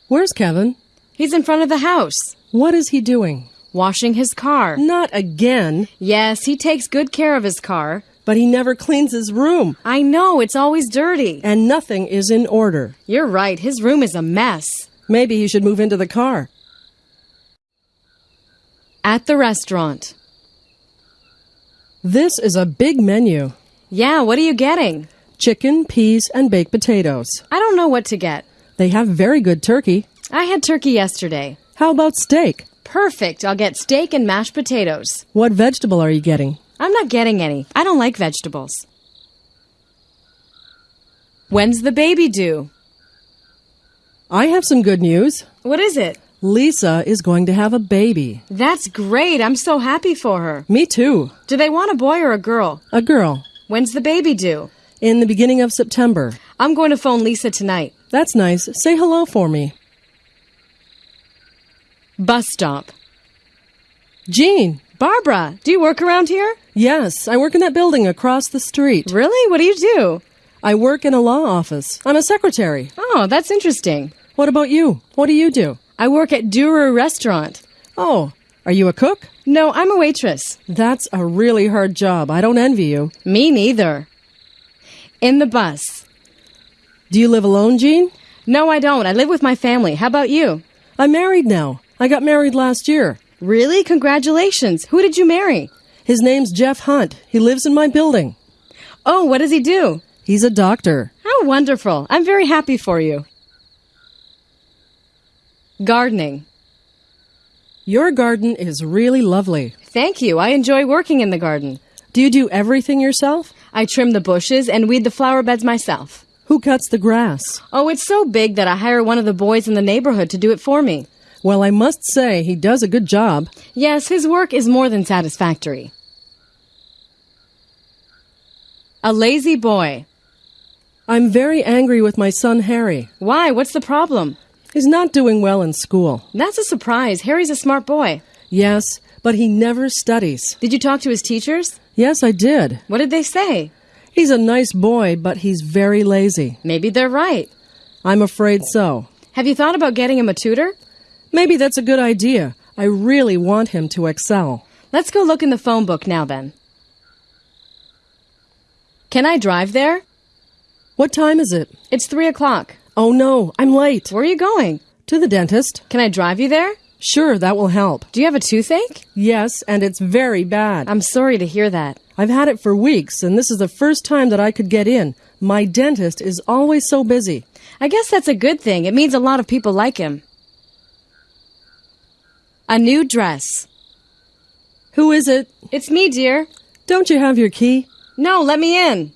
Where's Kevin? He's in front of the house. What is he doing? Washing his car. Not again. Yes, he takes good care of his car. But he never cleans his room. I know, it's always dirty. And nothing is in order. You're right, his room is a mess. Maybe he should move into the car. At the restaurant. This is a big menu Yeah, what are you getting? chicken, peas, and baked potatoes. I don't know what to get. They have very good turkey. I had turkey yesterday. How about steak? Perfect. I'll get steak and mashed potatoes. What vegetable are you getting? I'm not getting any. I don't like vegetables. When's the baby due? I have some good news. What is it? Lisa is going to have a baby. That's great. I'm so happy for her. Me too. Do they want a boy or a girl? A girl. When's the baby due? In the beginning of September. I'm going to phone Lisa tonight. That's nice. Say hello for me. Bus stop. Jean. Barbara, do you work around here? Yes, I work in that building across the street. Really? What do you do? I work in a law office. I'm a secretary. Oh, that's interesting. What about you? What do you do? I work at Durer Restaurant. Oh, are you a cook? No, I'm a waitress. That's a really hard job. I don't envy you. Me neither. In the bus. Do you live alone, Jean? No, I don't. I live with my family. How about you? I'm married now. I got married last year. Really? Congratulations. Who did you marry? His name's Jeff Hunt. He lives in my building. Oh, what does he do? He's a doctor. How wonderful. I'm very happy for you. Gardening. Your garden is really lovely. Thank you. I enjoy working in the garden. Do you do everything yourself? I trim the bushes and weed the flower beds myself. Who cuts the grass? Oh, it's so big that I hire one of the boys in the neighborhood to do it for me. Well, I must say he does a good job. Yes, his work is more than satisfactory. A lazy boy. I'm very angry with my son Harry. Why? What's the problem? He's not doing well in school. That's a surprise. Harry's a smart boy. Yes, but he never studies. Did you talk to his teachers? Yes, I did. What did they say? He's a nice boy, but he's very lazy. Maybe they're right. I'm afraid so. Have you thought about getting him a tutor? Maybe that's a good idea. I really want him to excel. Let's go look in the phone book now then. Can I drive there? What time is it? It's three o'clock. Oh no, I'm late. Where are you going? To the dentist. Can I drive you there? Sure, that will help. Do you have a toothache? Yes, and it's very bad. I'm sorry to hear that. I've had it for weeks, and this is the first time that I could get in. My dentist is always so busy. I guess that's a good thing. It means a lot of people like him. A new dress. Who is it? It's me, dear. Don't you have your key? No, let me in.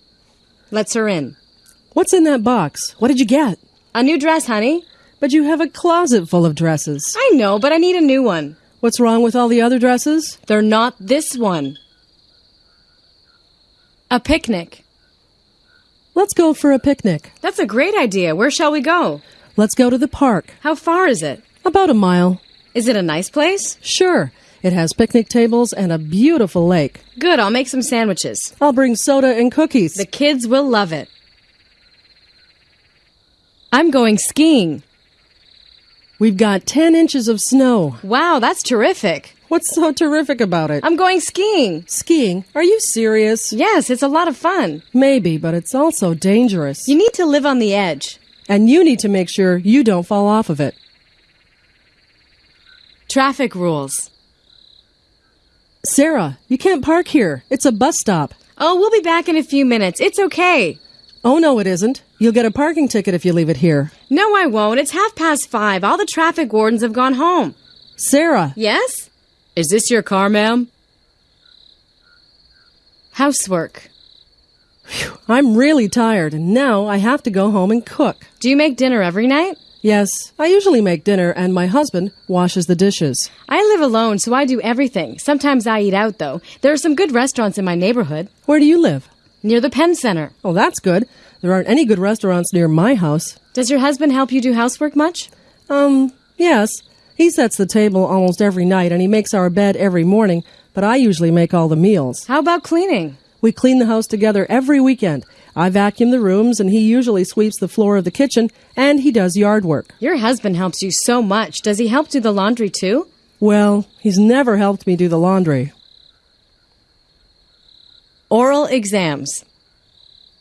Lets her in. What's in that box? What did you get? A new dress, honey. But you have a closet full of dresses. I know, but I need a new one. What's wrong with all the other dresses? They're not this one. A picnic. Let's go for a picnic. That's a great idea. Where shall we go? Let's go to the park. How far is it? About a mile. Is it a nice place? Sure. It has picnic tables and a beautiful lake. Good, I'll make some sandwiches. I'll bring soda and cookies. The kids will love it. I'm going skiing. We've got 10 inches of snow. Wow, that's terrific. What's so terrific about it? I'm going skiing. Skiing? Are you serious? Yes, it's a lot of fun. Maybe, but it's also dangerous. You need to live on the edge. and you need to make sure you don't fall off of it. Traffic rules. Sarah, you can't park here. It's a bus stop. Oh, we'll be back in a few minutes. It's okay. Oh, no, it isn't. You'll get a parking ticket if you leave it here. No, I won't. It's half past five. All the traffic wardens have gone home. Sarah, Yes? Is this your car, ma'am? Housework. I'm really tired, and now I have to go home and cook. Do you make dinner every night? Yes, I usually make dinner, and my husband washes the dishes. I live alone, so I do everything. Sometimes I eat out, though. There are some good restaurants in my neighborhood. Where do you live? Near the Penn Center. Oh, that's good. There aren't any good restaurants near my house. Does your husband help you do housework much? Um, yes. He sets the table almost every night, and he makes our bed every morning, but I usually make all the meals. How about cleaning? We clean the house together every weekend. I vacuum the rooms, and he usually sweeps the floor of the kitchen, and he does yard work. Your husband helps you so much. Does he help do the laundry too? Well, he's never helped me do the laundry. Oral exams.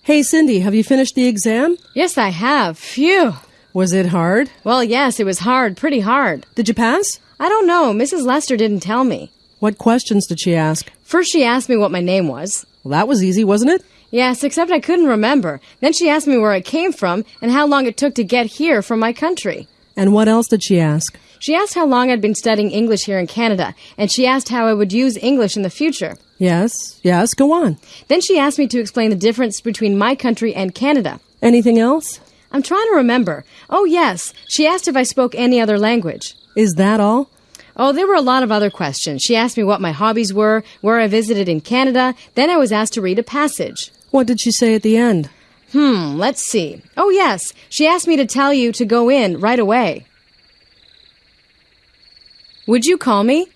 Hey, Cindy, have you finished the exam? Yes, I have. Phew. Was it hard? Well, yes, it was hard, pretty hard. Did you pass? I don't know. Mrs. Lester didn't tell me. What questions did she ask? First, she asked me what my name was. Well, that was easy, wasn't it? Yes, except I couldn't remember. Then she asked me where I came from and how long it took to get here from my country. And what else did she ask? She asked how long I'd been studying English here in Canada, and she asked how I would use English in the future. Yes, yes, go on. Then she asked me to explain the difference between my country and Canada. Anything else? I'm trying to remember. Oh, yes. She asked if I spoke any other language. Is that all? Oh, there were a lot of other questions. She asked me what my hobbies were, where I visited in Canada. Then I was asked to read a passage. What did she say at the end? Hmm, let's see. Oh, yes. She asked me to tell you to go in right away. Would you call me?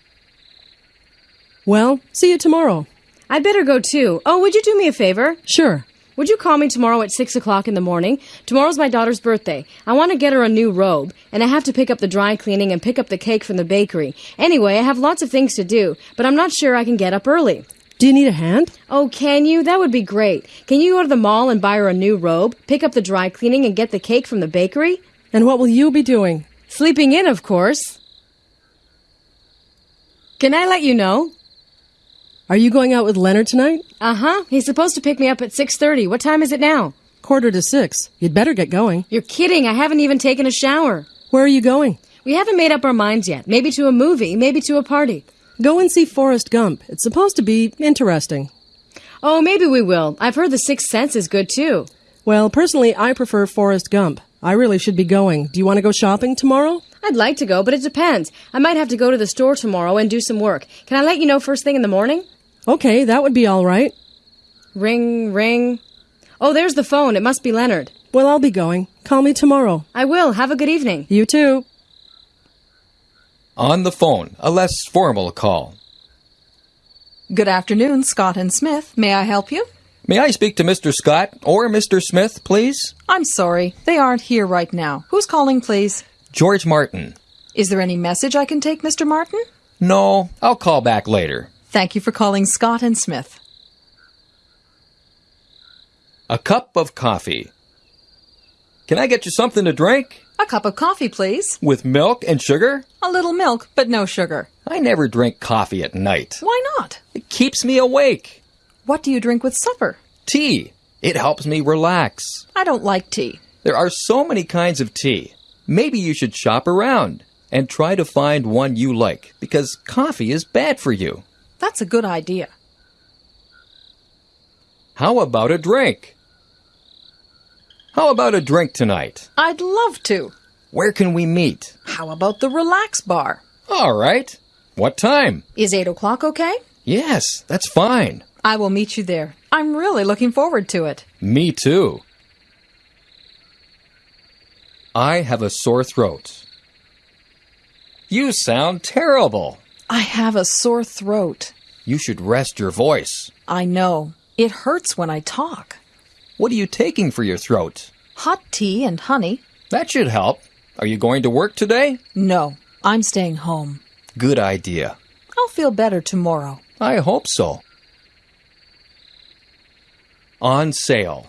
Well, see you tomorrow. I'd better go too. Oh, would you do me a favor? Sure. Would you call me tomorrow at 6 o'clock in the morning? Tomorrow's my daughter's birthday. I want to get her a new robe, and I have to pick up the dry cleaning and pick up the cake from the bakery. Anyway, I have lots of things to do, but I'm not sure I can get up early. Do you need a hand? Oh, can you? That would be great. Can you go to the mall and buy her a new robe, pick up the dry cleaning, and get the cake from the bakery? And what will you be doing? Sleeping in, of course. Can I let you know? Are you going out with Leonard tonight? Uh-huh. He's supposed to pick me up at 6:30. What time is it now? Quarter to six. You'd better get going. You're kidding. I haven't even taken a shower. Where are you going? We haven't made up our minds yet. Maybe to a movie, maybe to a party. Go and see Forrest Gump. It's supposed to be interesting. Oh, maybe we will. I've heard The Sixth Sense is good too. Well, personally, I prefer Forrest Gump. I really should be going. Do you want to go shopping tomorrow? I'd like to go, but it depends. I might have to go to the store tomorrow and do some work. Can I let you know first thing in the morning? Okay, that would be all right. Ring, ring. Oh, there's the phone. It must be Leonard. Well, I'll be going. Call me tomorrow. I will. Have a good evening. You too. On the phone, a less formal call. Good afternoon, Scott and Smith. May I help you? May I speak to Mr. Scott or Mr. Smith, please? I'm sorry, they aren't here right now. Who's calling, please? George Martin. Is there any message I can take, Mr. Martin? No, I'll call back later. Thank you for calling Scott and Smith. A cup of coffee. Can I get you something to drink? A cup of coffee, please. With milk and sugar? A little milk, but no sugar. I never drink coffee at night. Why not? It keeps me awake. What do you drink with supper? Tea. It helps me relax. I don't like tea. There are so many kinds of tea. Maybe you should shop around and try to find one you like because coffee is bad for you. That's a good idea. How about a drink? How about a drink tonight? I'd love to. Where can we meet? How about the relax bar? All right. What time? Is 8 o'clock okay? Yes, that's fine. I will meet you there. I'm really looking forward to it. Me too. I have a sore throat. You sound terrible. I have a sore throat. You should rest your voice. I know. It hurts when I talk. What are you taking for your throat? Hot tea and honey? That should help. Are you going to work today? No, I'm staying home. Good idea. I'll feel better tomorrow. I hope so. On sale.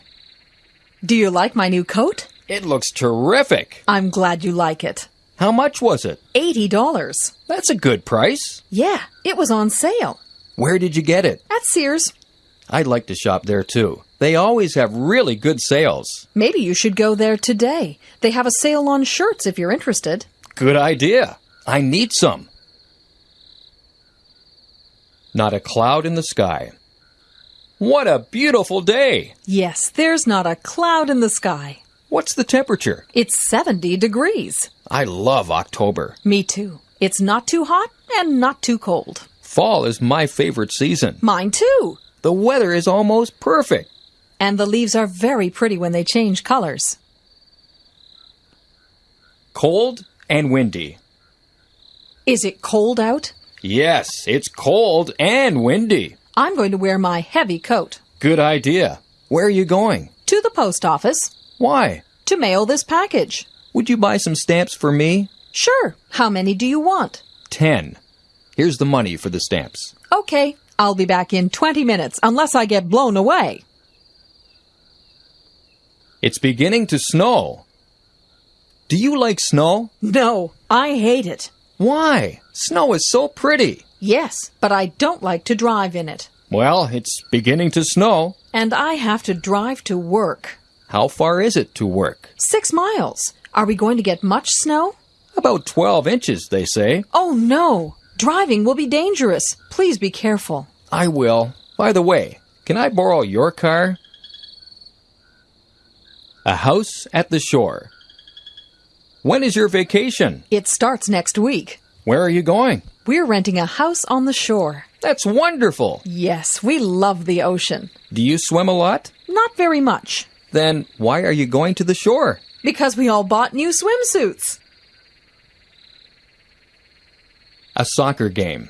Do you like my new coat? It looks terrific. I'm glad you like it. How much was it? $80. That's a good price. Yeah, it was on sale. Where did you get it? At Sears. I'd like to shop there too. They always have really good sales. Maybe you should go there today. They have a sale on shirts if you're interested. Good idea. I need some. Not a cloud in the sky. What a beautiful day! Yes, there's not a cloud in the sky. What's the temperature? It's 70 degrees. I love October. Me too. It's not too hot and not too cold. Fall is my favorite season. Mine too. The weather is almost perfect. And the leaves are very pretty when they change colors. Cold and windy. Is it cold out? Yes, it's cold and windy. I'm going to wear my heavy coat. Good idea. Where are you going? To the post office Why? to mail this package. Would you buy some stamps for me? Sure. How many do you want? Ten. Here's the money for the stamps. Okay, I'll be back in 20 minutes unless I get blown away. It's beginning to snow. Do you like snow? No, I hate it. Why? Snow is so pretty. Yes, but I don't like to drive in it. Well, it's beginning to snow. And I have to drive to work. How far is it to work? Six miles. Are we going to get much snow? About 12 inches, they say. Oh no! Driving will be dangerous. Please be careful. I will. By the way, can I borrow your car? A house at the shore. When is your vacation? It starts next week. Where are you going? We're renting a house on the shore. That's wonderful. Yes, we love the ocean. Do you swim a lot? Not very much. Then why are you going to the shore? Because we all bought new swimsuits. A soccer game.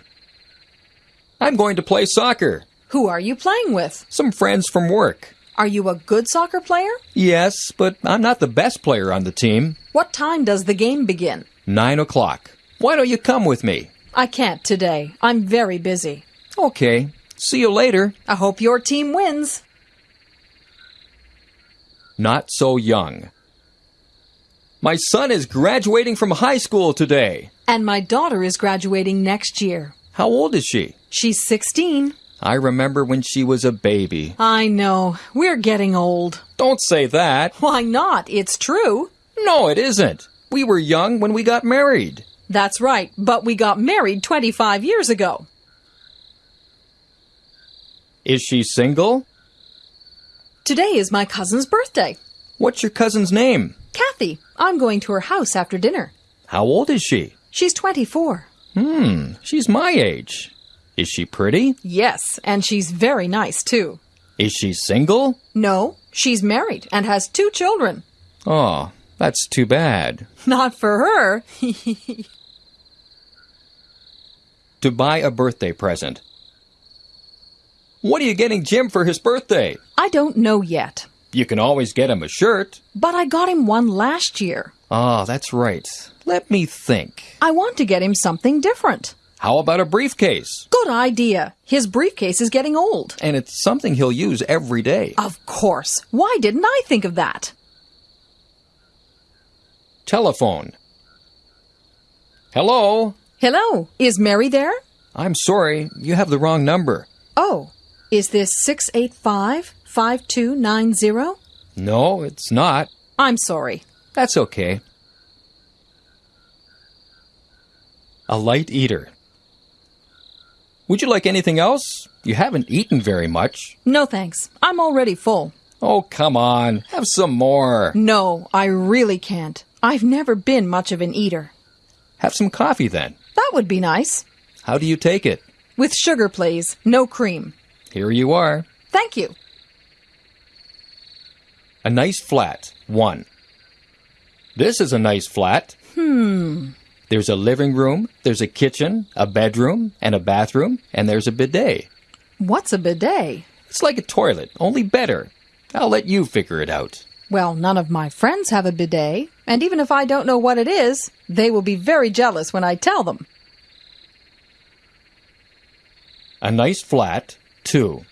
I'm going to play soccer. Who are you playing with? Some friends from work. Are you a good soccer player? Yes, but I'm not the best player on the team. What time does the game begin? Nine o'clock. Why don't you come with me? I can't today. I'm very busy. Okay. See you later. I hope your team wins. Not so young. My son is graduating from high school today. And my daughter is graduating next year. How old is she? She's 16. I remember when she was a baby. I know. We're getting old. Don't say that. Why not? It's true. No, it isn't. We were young when we got married. That's right, but we got married 25 years ago. Is she single? Today is my cousin's birthday. What's your cousin's name? Kathy, I'm going to her house after dinner. How old is she? She's 24. Hmm, she's my age. Is she pretty? Yes, and she's very nice too. Is she single? No, she's married and has two children. Oh, that's too bad. Not for her. To buy a birthday present. What are you getting Jim for his birthday? I don't know yet, You can always get him a shirt. but I got him one last year. Ah, that's right. Let me think. I want to get him something different. How about a briefcase? Good idea. His briefcase is getting old. And it's something he'll use every day. Of course. Why didn't I think of that? Telephone. Hello? Hello, is Mary there? I'm sorry, you have the wrong number. Oh, is this 685 5290? No, it's not. I'm sorry. That's okay. A light eater. Would you like anything else? You haven't eaten very much. No thanks. I'm already full. Oh, come on. Have some more. No, I really can't. I've never been much of an eater. Have some coffee then. That would be nice. How do you take it? With sugar, please. No cream. Here you are. Thank you. A nice flat. One. This is a nice flat. Hmm. There's a living room, there's a kitchen, a bedroom, and a bathroom, and there's a bidet. What's a bidet? It's like a toilet, only better. I'll let you figure it out. Well, none of my friends have a bidet, and even if I don't know what it is, they will be very jealous when I tell them. A nice flat. too.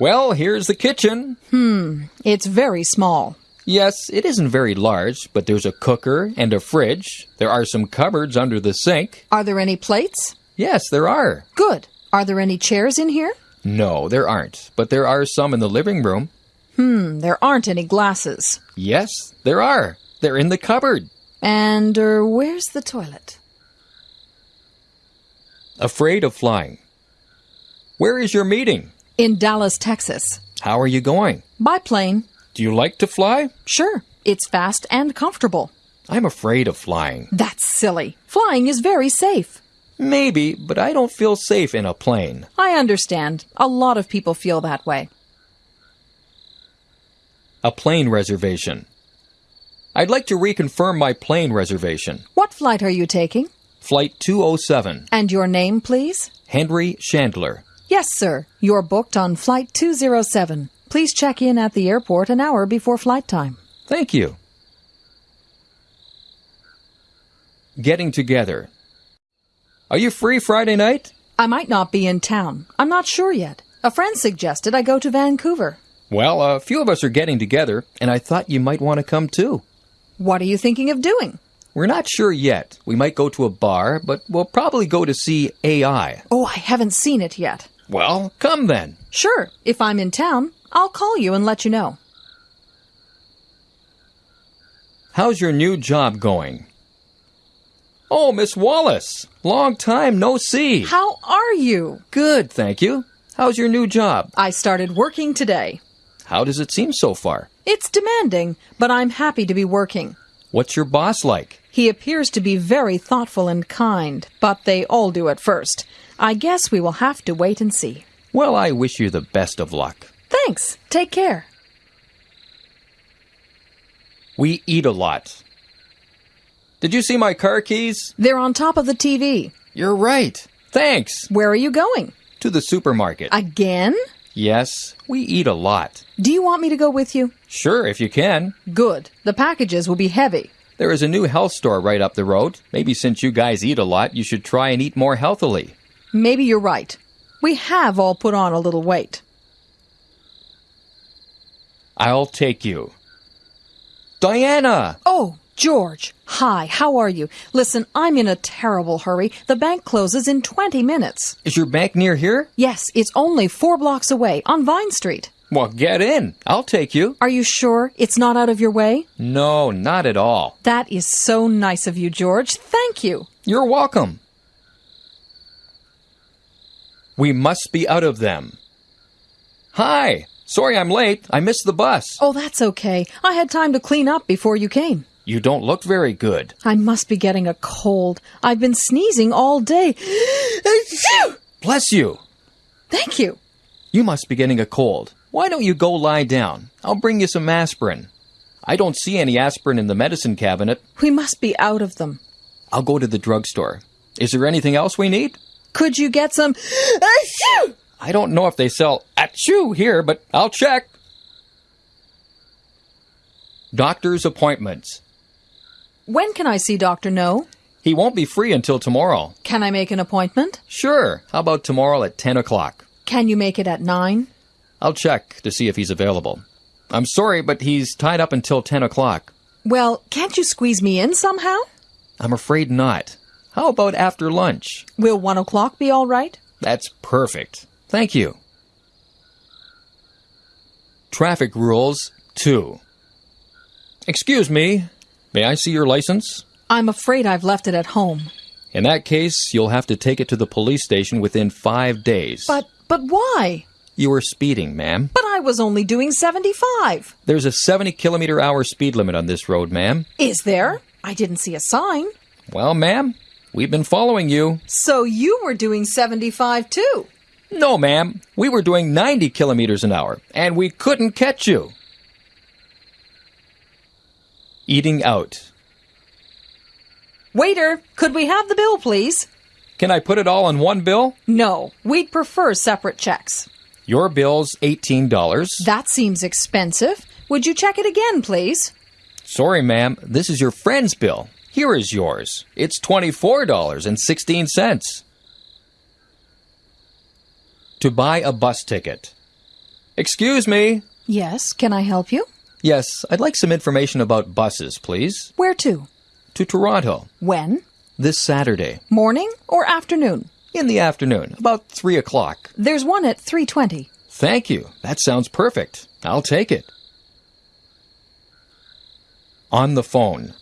Well, here's the kitchen. Hmm, it's very small. Yes, it isn't very large, but there's a cooker and a fridge. There are some cupboards under the sink. Are there any plates? Yes, there are. Good. Are there any chairs in here? No, there aren't, but there are some in the living room. Hmm, there aren't any glasses. Yes, there are. They're in the cupboard. And er, where's the toilet? Afraid of flying. Where is your meeting? In Dallas, Texas. How are you going? By plane. Do you like to fly? Sure, it's fast and comfortable. I'm afraid of flying. That's silly. Flying is very safe. Maybe, but I don't feel safe in a plane. I understand. A lot of people feel that way. A plane reservation. I'd like to reconfirm my plane reservation. What flight are you taking? Flight 207. And your name, please? Henry Chandler. Yes, sir. You're booked on Flight 207. Please check in at the airport an hour before flight time. Thank you. Getting together. Are you free Friday night? I might not be in town. I'm not sure yet. A friend suggested I go to Vancouver. Well, a few of us are getting together, and I thought you might want to come too. What are you thinking of doing? We're not sure yet. We might go to a bar, but we'll probably go to see AI. Oh, I haven't seen it yet. Well, come then. Sure, if I'm in town, I'll call you and let you know. How's your new job going? Oh, Miss Wallace. Long time no see. How are you? Good, thank you. How's your new job? I started working today. How does it seem so far? It's demanding, but I'm happy to be working. What's your boss like? He appears to be very thoughtful and kind, but they all do at first. I guess we will have to wait and see. Well, I wish you the best of luck. Thanks. Take care. We eat a lot. Did you see my car keys? They're on top of the TV. You're right. Thanks. Where are you going? To the supermarket. Again? yes, we eat a lot. Do you want me to go with you? Sure, if you can. Good. The packages will be heavy. There is a new health store right up the road. Maybe since you guys eat a lot, you should try and eat more healthily. Maybe you're right. We have all put on a little weight. I'll take you. Diana! Oh, George. Hi, how are you? Listen, I'm in a terrible hurry. The bank closes in 20 minutes. Is your bank near here? Yes, it's only four blocks away on Vine Street. Well, get in. I'll take you. Are you sure it's not out of your way? No, not at all. That is so nice of you, George. Thank you. You're welcome. We must be out of them. Hi! Sorry I'm late. I missed the bus. Oh, that's okay. I had time to clean up before you came. You don't look very good. I must be getting a cold. I've been sneezing all day. Bless you. Thank you. You must be getting a cold. Why don't you go lie down? I'll bring you some aspirin. I don't see any aspirin in the medicine cabinet. We must be out of them. I'll go to the drugstore. Is there anything else we need? Could you get some? I don't know if they sell achoo here, but I'll check. Doctor's appointments. When can I see Dr. No? He won't be free until tomorrow. Can I make an appointment? Sure. How about tomorrow at 10 o'clock? Can you make it at 9? I'll check to see if he's available. I'm sorry, but he's tied up until 10 o'clock. Well, can't you squeeze me in somehow? I'm afraid not. How about after lunch? Will 1 o'clock be all right? That's perfect. Thank you. Traffic rules 2. Excuse me. May I see your license? I'm afraid I've left it at home. In that case, you'll have to take it to the police station within five days. But, but why? You were speeding, ma'am. But I was only doing 75. There's a 70 kilometer hour speed limit on this road, ma'am. Is there? I didn't see a sign. Well, ma'am, we've been following you. So you were doing 75 too. No, ma'am. We were doing 90 kilometers an hour, and we couldn't catch you. Eating out. Waiter, could we have the bill, please? Can I put it all on one bill? No, we'd prefer separate checks. Your bill's $18. That seems expensive. Would you check it again, please? Sorry, ma'am. This is your friend's bill. Here is yours. It's $24.16. To buy a bus ticket. Excuse me. Yes, can I help you? Yes, I'd like some information about buses, please. Where to? To Toronto. When? This Saturday. Morning or afternoon? In the afternoon, about 3 o'clock. There's one at 3:20. Thank you. That sounds perfect. I'll take it. On the phone.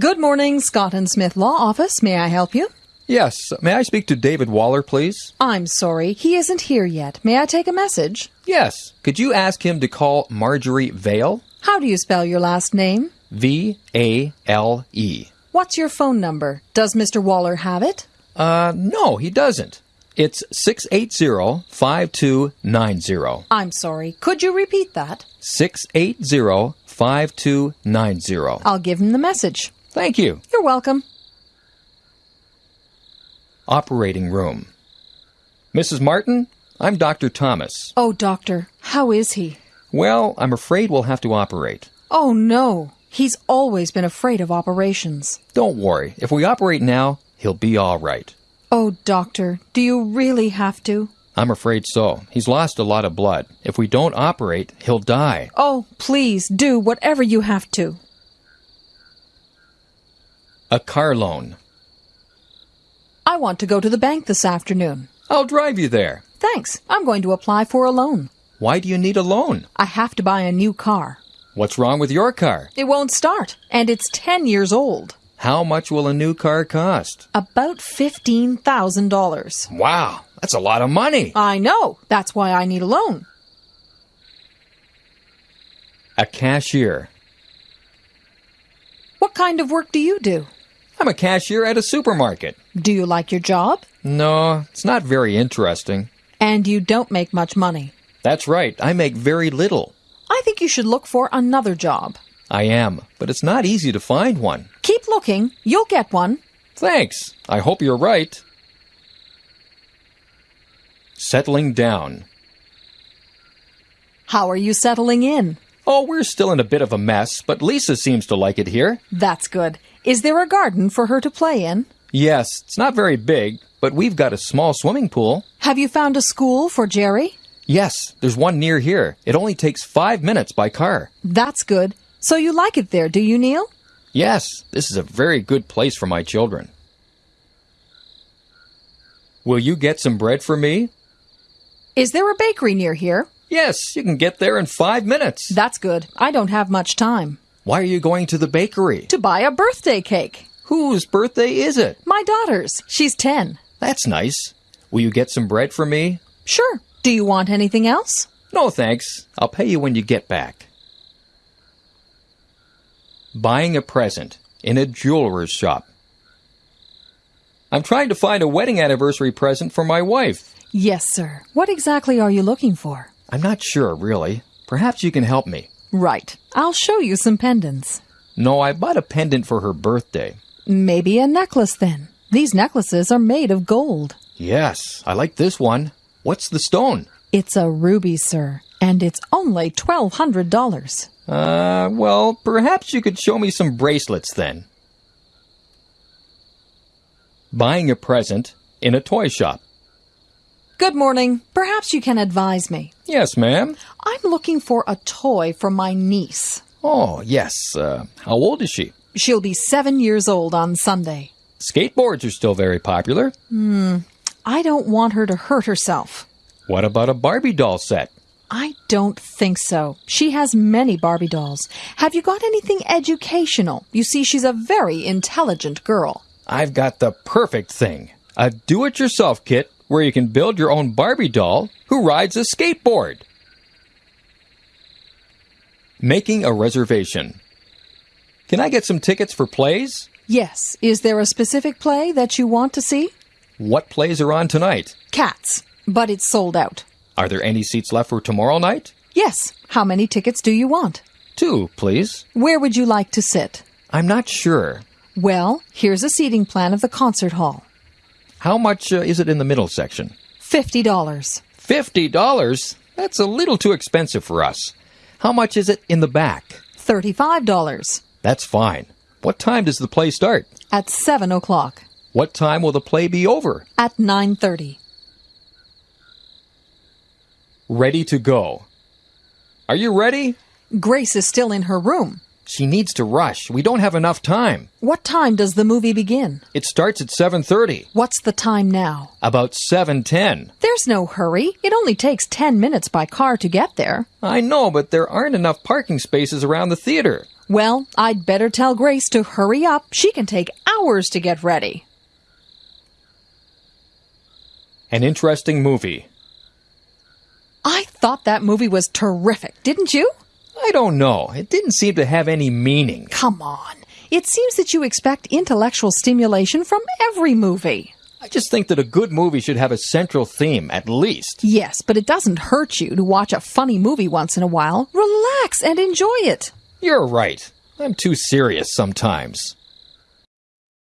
Good morning, Scott and Smith Law Office. May I help you? Yes, may I speak to David Waller, please? I'm sorry, he isn't here yet. May I take a message? Yes. Could you ask him to call Marjorie Vale? How do you spell your last name? V A L E. What's your phone number? Does Mr. Waller have it? Uh, no, he doesn't. It's 680 5290. I'm sorry. Could you repeat that? 680 5290. I'll give him the message. Thank you. You're welcome. Operating room. Mrs. Martin, I'm Dr. Thomas. Oh, doctor, how is he? Well, I'm afraid we'll have to operate. Oh, no. He's always been afraid of operations. Don't worry. If we operate now, he'll be all right. Oh, doctor, do you really have to? I'm afraid so. He's lost a lot of blood. If we don't operate, he'll die. Oh, please do whatever you have to. A car loan. I want to go to the bank this afternoon. I'll drive you there. Thanks. I'm going to apply for a loan. Why do you need a loan? I have to buy a new car. What's wrong with your car? It won't start, and it's 10 years old. How much will a new car cost? About $15,000. Wow, that's a lot of money. I know. That's why I need a loan. A cashier. What kind of work do you do? I'm a cashier at a supermarket. Do you like your job? No, it's not very interesting. And you don't make much money. That's right, I make very little. I think you should look for another job. I am, but it's not easy to find one. Keep looking. You'll get one. Thanks. I hope you're right. Settling down. How are you settling in? Oh, we're still in a bit of a mess, but Lisa seems to like it here. That's good. Is there a garden for her to play in? Yes, it's not very big, but we've got a small swimming pool. Have you found a school for Jerry? Yes, there's one near here. It only takes five minutes by car. That's good. So you like it there, do you, Neil? Yes, this is a very good place for my children. Will you get some bread for me? Is there a bakery near here? Yes, you can get there in five minutes. That's good. I don't have much time. Why are you going to the bakery? To buy a birthday cake. Whose birthday is it? My daughter's. She's 10. That's nice. Will you get some bread for me? Sure. Do you want anything else? No, thanks. I'll pay you when you get back. Buying a present in a jeweler's shop. I'm trying to find a wedding anniversary present for my wife. Yes, sir. What exactly are you looking for? I'm not sure, really. Perhaps you can help me. Right. I'll show you some pendants. No, I bought a pendant for her birthday. Maybe a necklace then. These necklaces are made of gold. Yes, I like this one. What's the stone? It's a ruby, sir, and it's only $1,200. Uh, well, perhaps you could show me some bracelets then. Buying a present in a toy shop. Good morning. Perhaps you can advise me. Yes, ma'am. I'm looking for a toy for my niece. Oh, yes. Uh, how old is she? She'll be seven years old on Sunday. Skateboards are still very popular. Hmm. I don't want her to hurt herself. What about a Barbie doll set? I don't think so. She has many Barbie dolls. Have you got anything educational? You see, she's a very intelligent girl. I've got the perfect thing a do it yourself kit where you can build your own Barbie doll who rides a skateboard. Making a reservation. Can I get some tickets for plays? Yes. Is there a specific play that you want to see? What plays are on tonight? Cats. But it's sold out. Are there any seats left for tomorrow night? Yes. How many tickets do you want? Two, please. Where would you like to sit? I'm not sure. Well, here's a seating plan of the concert hall. How much uh, is it in the middle section? $50. Fifty dollars? That's a little too expensive for us. How much is it in the back? $35. That's fine. What time does the play start? At 7 o'clock. What time will the play be over? At 9.30. Ready to go. Are you ready? Grace is still in her room. She needs to rush. We don't have enough time. What time does the movie begin? It starts at 7:30. What's the time now? About 7:10. There's no hurry. It only takes 10 minutes by car to get there. I know, but there aren't enough parking spaces around the theater. Well, I'd better tell Grace to hurry up. She can take hours to get ready. An interesting movie. I thought that movie was terrific, didn't you? I don't know. It didn't seem to have any meaning. Come on. It seems that you expect intellectual stimulation from every movie. I just think that a good movie should have a central theme, at least. Yes, but it doesn't hurt you to watch a funny movie once in a while. Relax and enjoy it. You're right. I'm too serious sometimes.